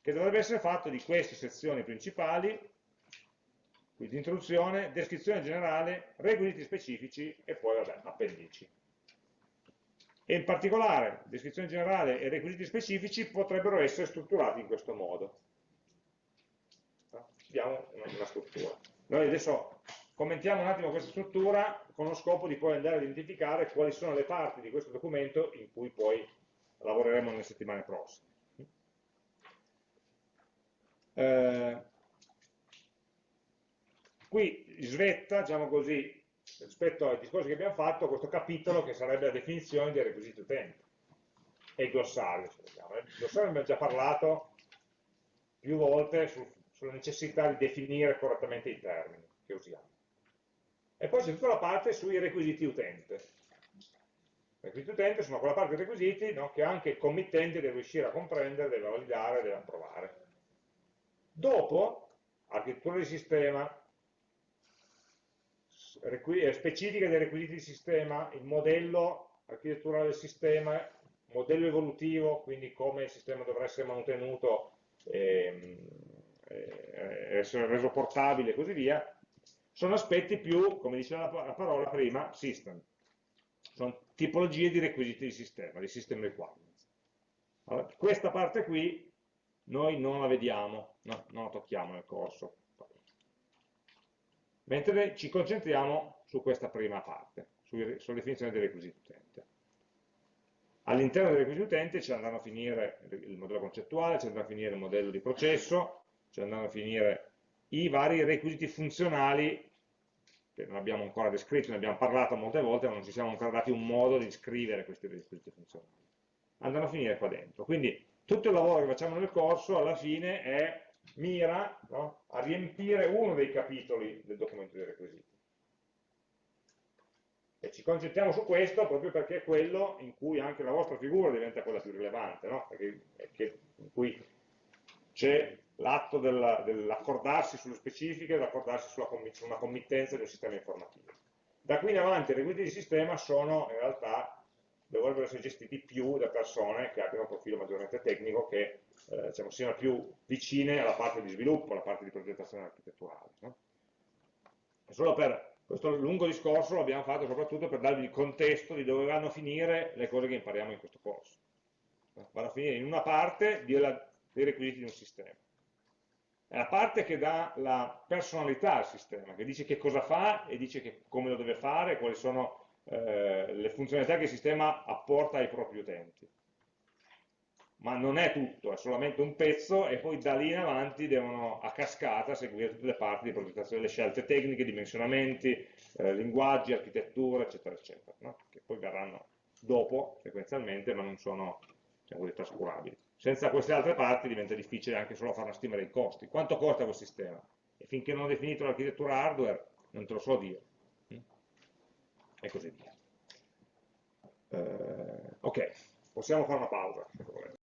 che dovrebbe essere fatto di queste sezioni principali, quindi introduzione, descrizione generale, requisiti specifici e poi, vabbè, appendici. E in particolare, descrizione generale e requisiti specifici potrebbero essere strutturati in questo modo. Abbiamo una struttura. Noi adesso commentiamo un attimo questa struttura con lo scopo di poi andare a identificare quali sono le parti di questo documento in cui poi lavoreremo nelle settimane prossime. Eh, qui svetta, diciamo così, rispetto ai discorsi che abbiamo fatto, questo capitolo che sarebbe la definizione dei requisiti utenti e il glossario. Il glossario abbiamo già parlato più volte su, sulla necessità di definire correttamente i termini che usiamo. E poi c'è tutta la parte sui requisiti utente. I requisiti utente sono quella parte dei requisiti no, che anche il committente deve riuscire a comprendere, deve validare, deve approvare. Dopo, architettura di sistema, specifiche dei requisiti di sistema, il modello architetturale del sistema, modello evolutivo, quindi come il sistema dovrà essere mantenuto e, e essere reso portabile e così via, sono aspetti più, come diceva la parola prima, system sono tipologie di requisiti di sistema, di system requirements. Allora, questa parte qui noi non la vediamo, no, non la tocchiamo nel corso, mentre ci concentriamo su questa prima parte, sulla definizione dei requisiti utente. All'interno dei requisiti utente ci andranno a finire il modello concettuale, ci andrà a finire il modello di processo, ci andranno a finire i vari requisiti funzionali che non abbiamo ancora descritto, ne abbiamo parlato molte volte, ma non ci siamo ancora dati un modo di scrivere questi requisiti funzionali. Andranno a finire qua dentro. Quindi tutto il lavoro che facciamo nel corso alla fine è, mira no, a riempire uno dei capitoli del documento dei requisiti. E ci concentriamo su questo proprio perché è quello in cui anche la vostra figura diventa quella più rilevante, no? perché, in cui c'è l'atto dell'accordarsi sulle specifiche, dell'accordarsi su una committenza di un sistema informativo. Da qui in avanti i requisiti di sistema sono in realtà, dovrebbero essere gestiti più da persone che abbiano un profilo maggiormente tecnico, che eh, diciamo, siano più vicine alla parte di sviluppo, alla parte di progettazione architetturale. No? Solo per questo lungo discorso l'abbiamo fatto soprattutto per darvi il contesto di dove vanno a finire le cose che impariamo in questo corso. Vanno a finire in una parte dei requisiti di un sistema è la parte che dà la personalità al sistema, che dice che cosa fa e dice che, come lo deve fare, quali sono eh, le funzionalità che il sistema apporta ai propri utenti. Ma non è tutto, è solamente un pezzo e poi da lì in avanti devono a cascata seguire tutte le parti di progettazione, le scelte tecniche, dimensionamenti, eh, linguaggi, architettura, eccetera, eccetera, no? che poi verranno dopo, sequenzialmente, ma non sono diciamo, trascurabili. Senza queste altre parti diventa difficile anche solo fare una stima dei costi. Quanto costa quel sistema? E finché non ho definito l'architettura hardware, non te lo so dire. E così via. Eh, ok, possiamo fare una pausa, se volete.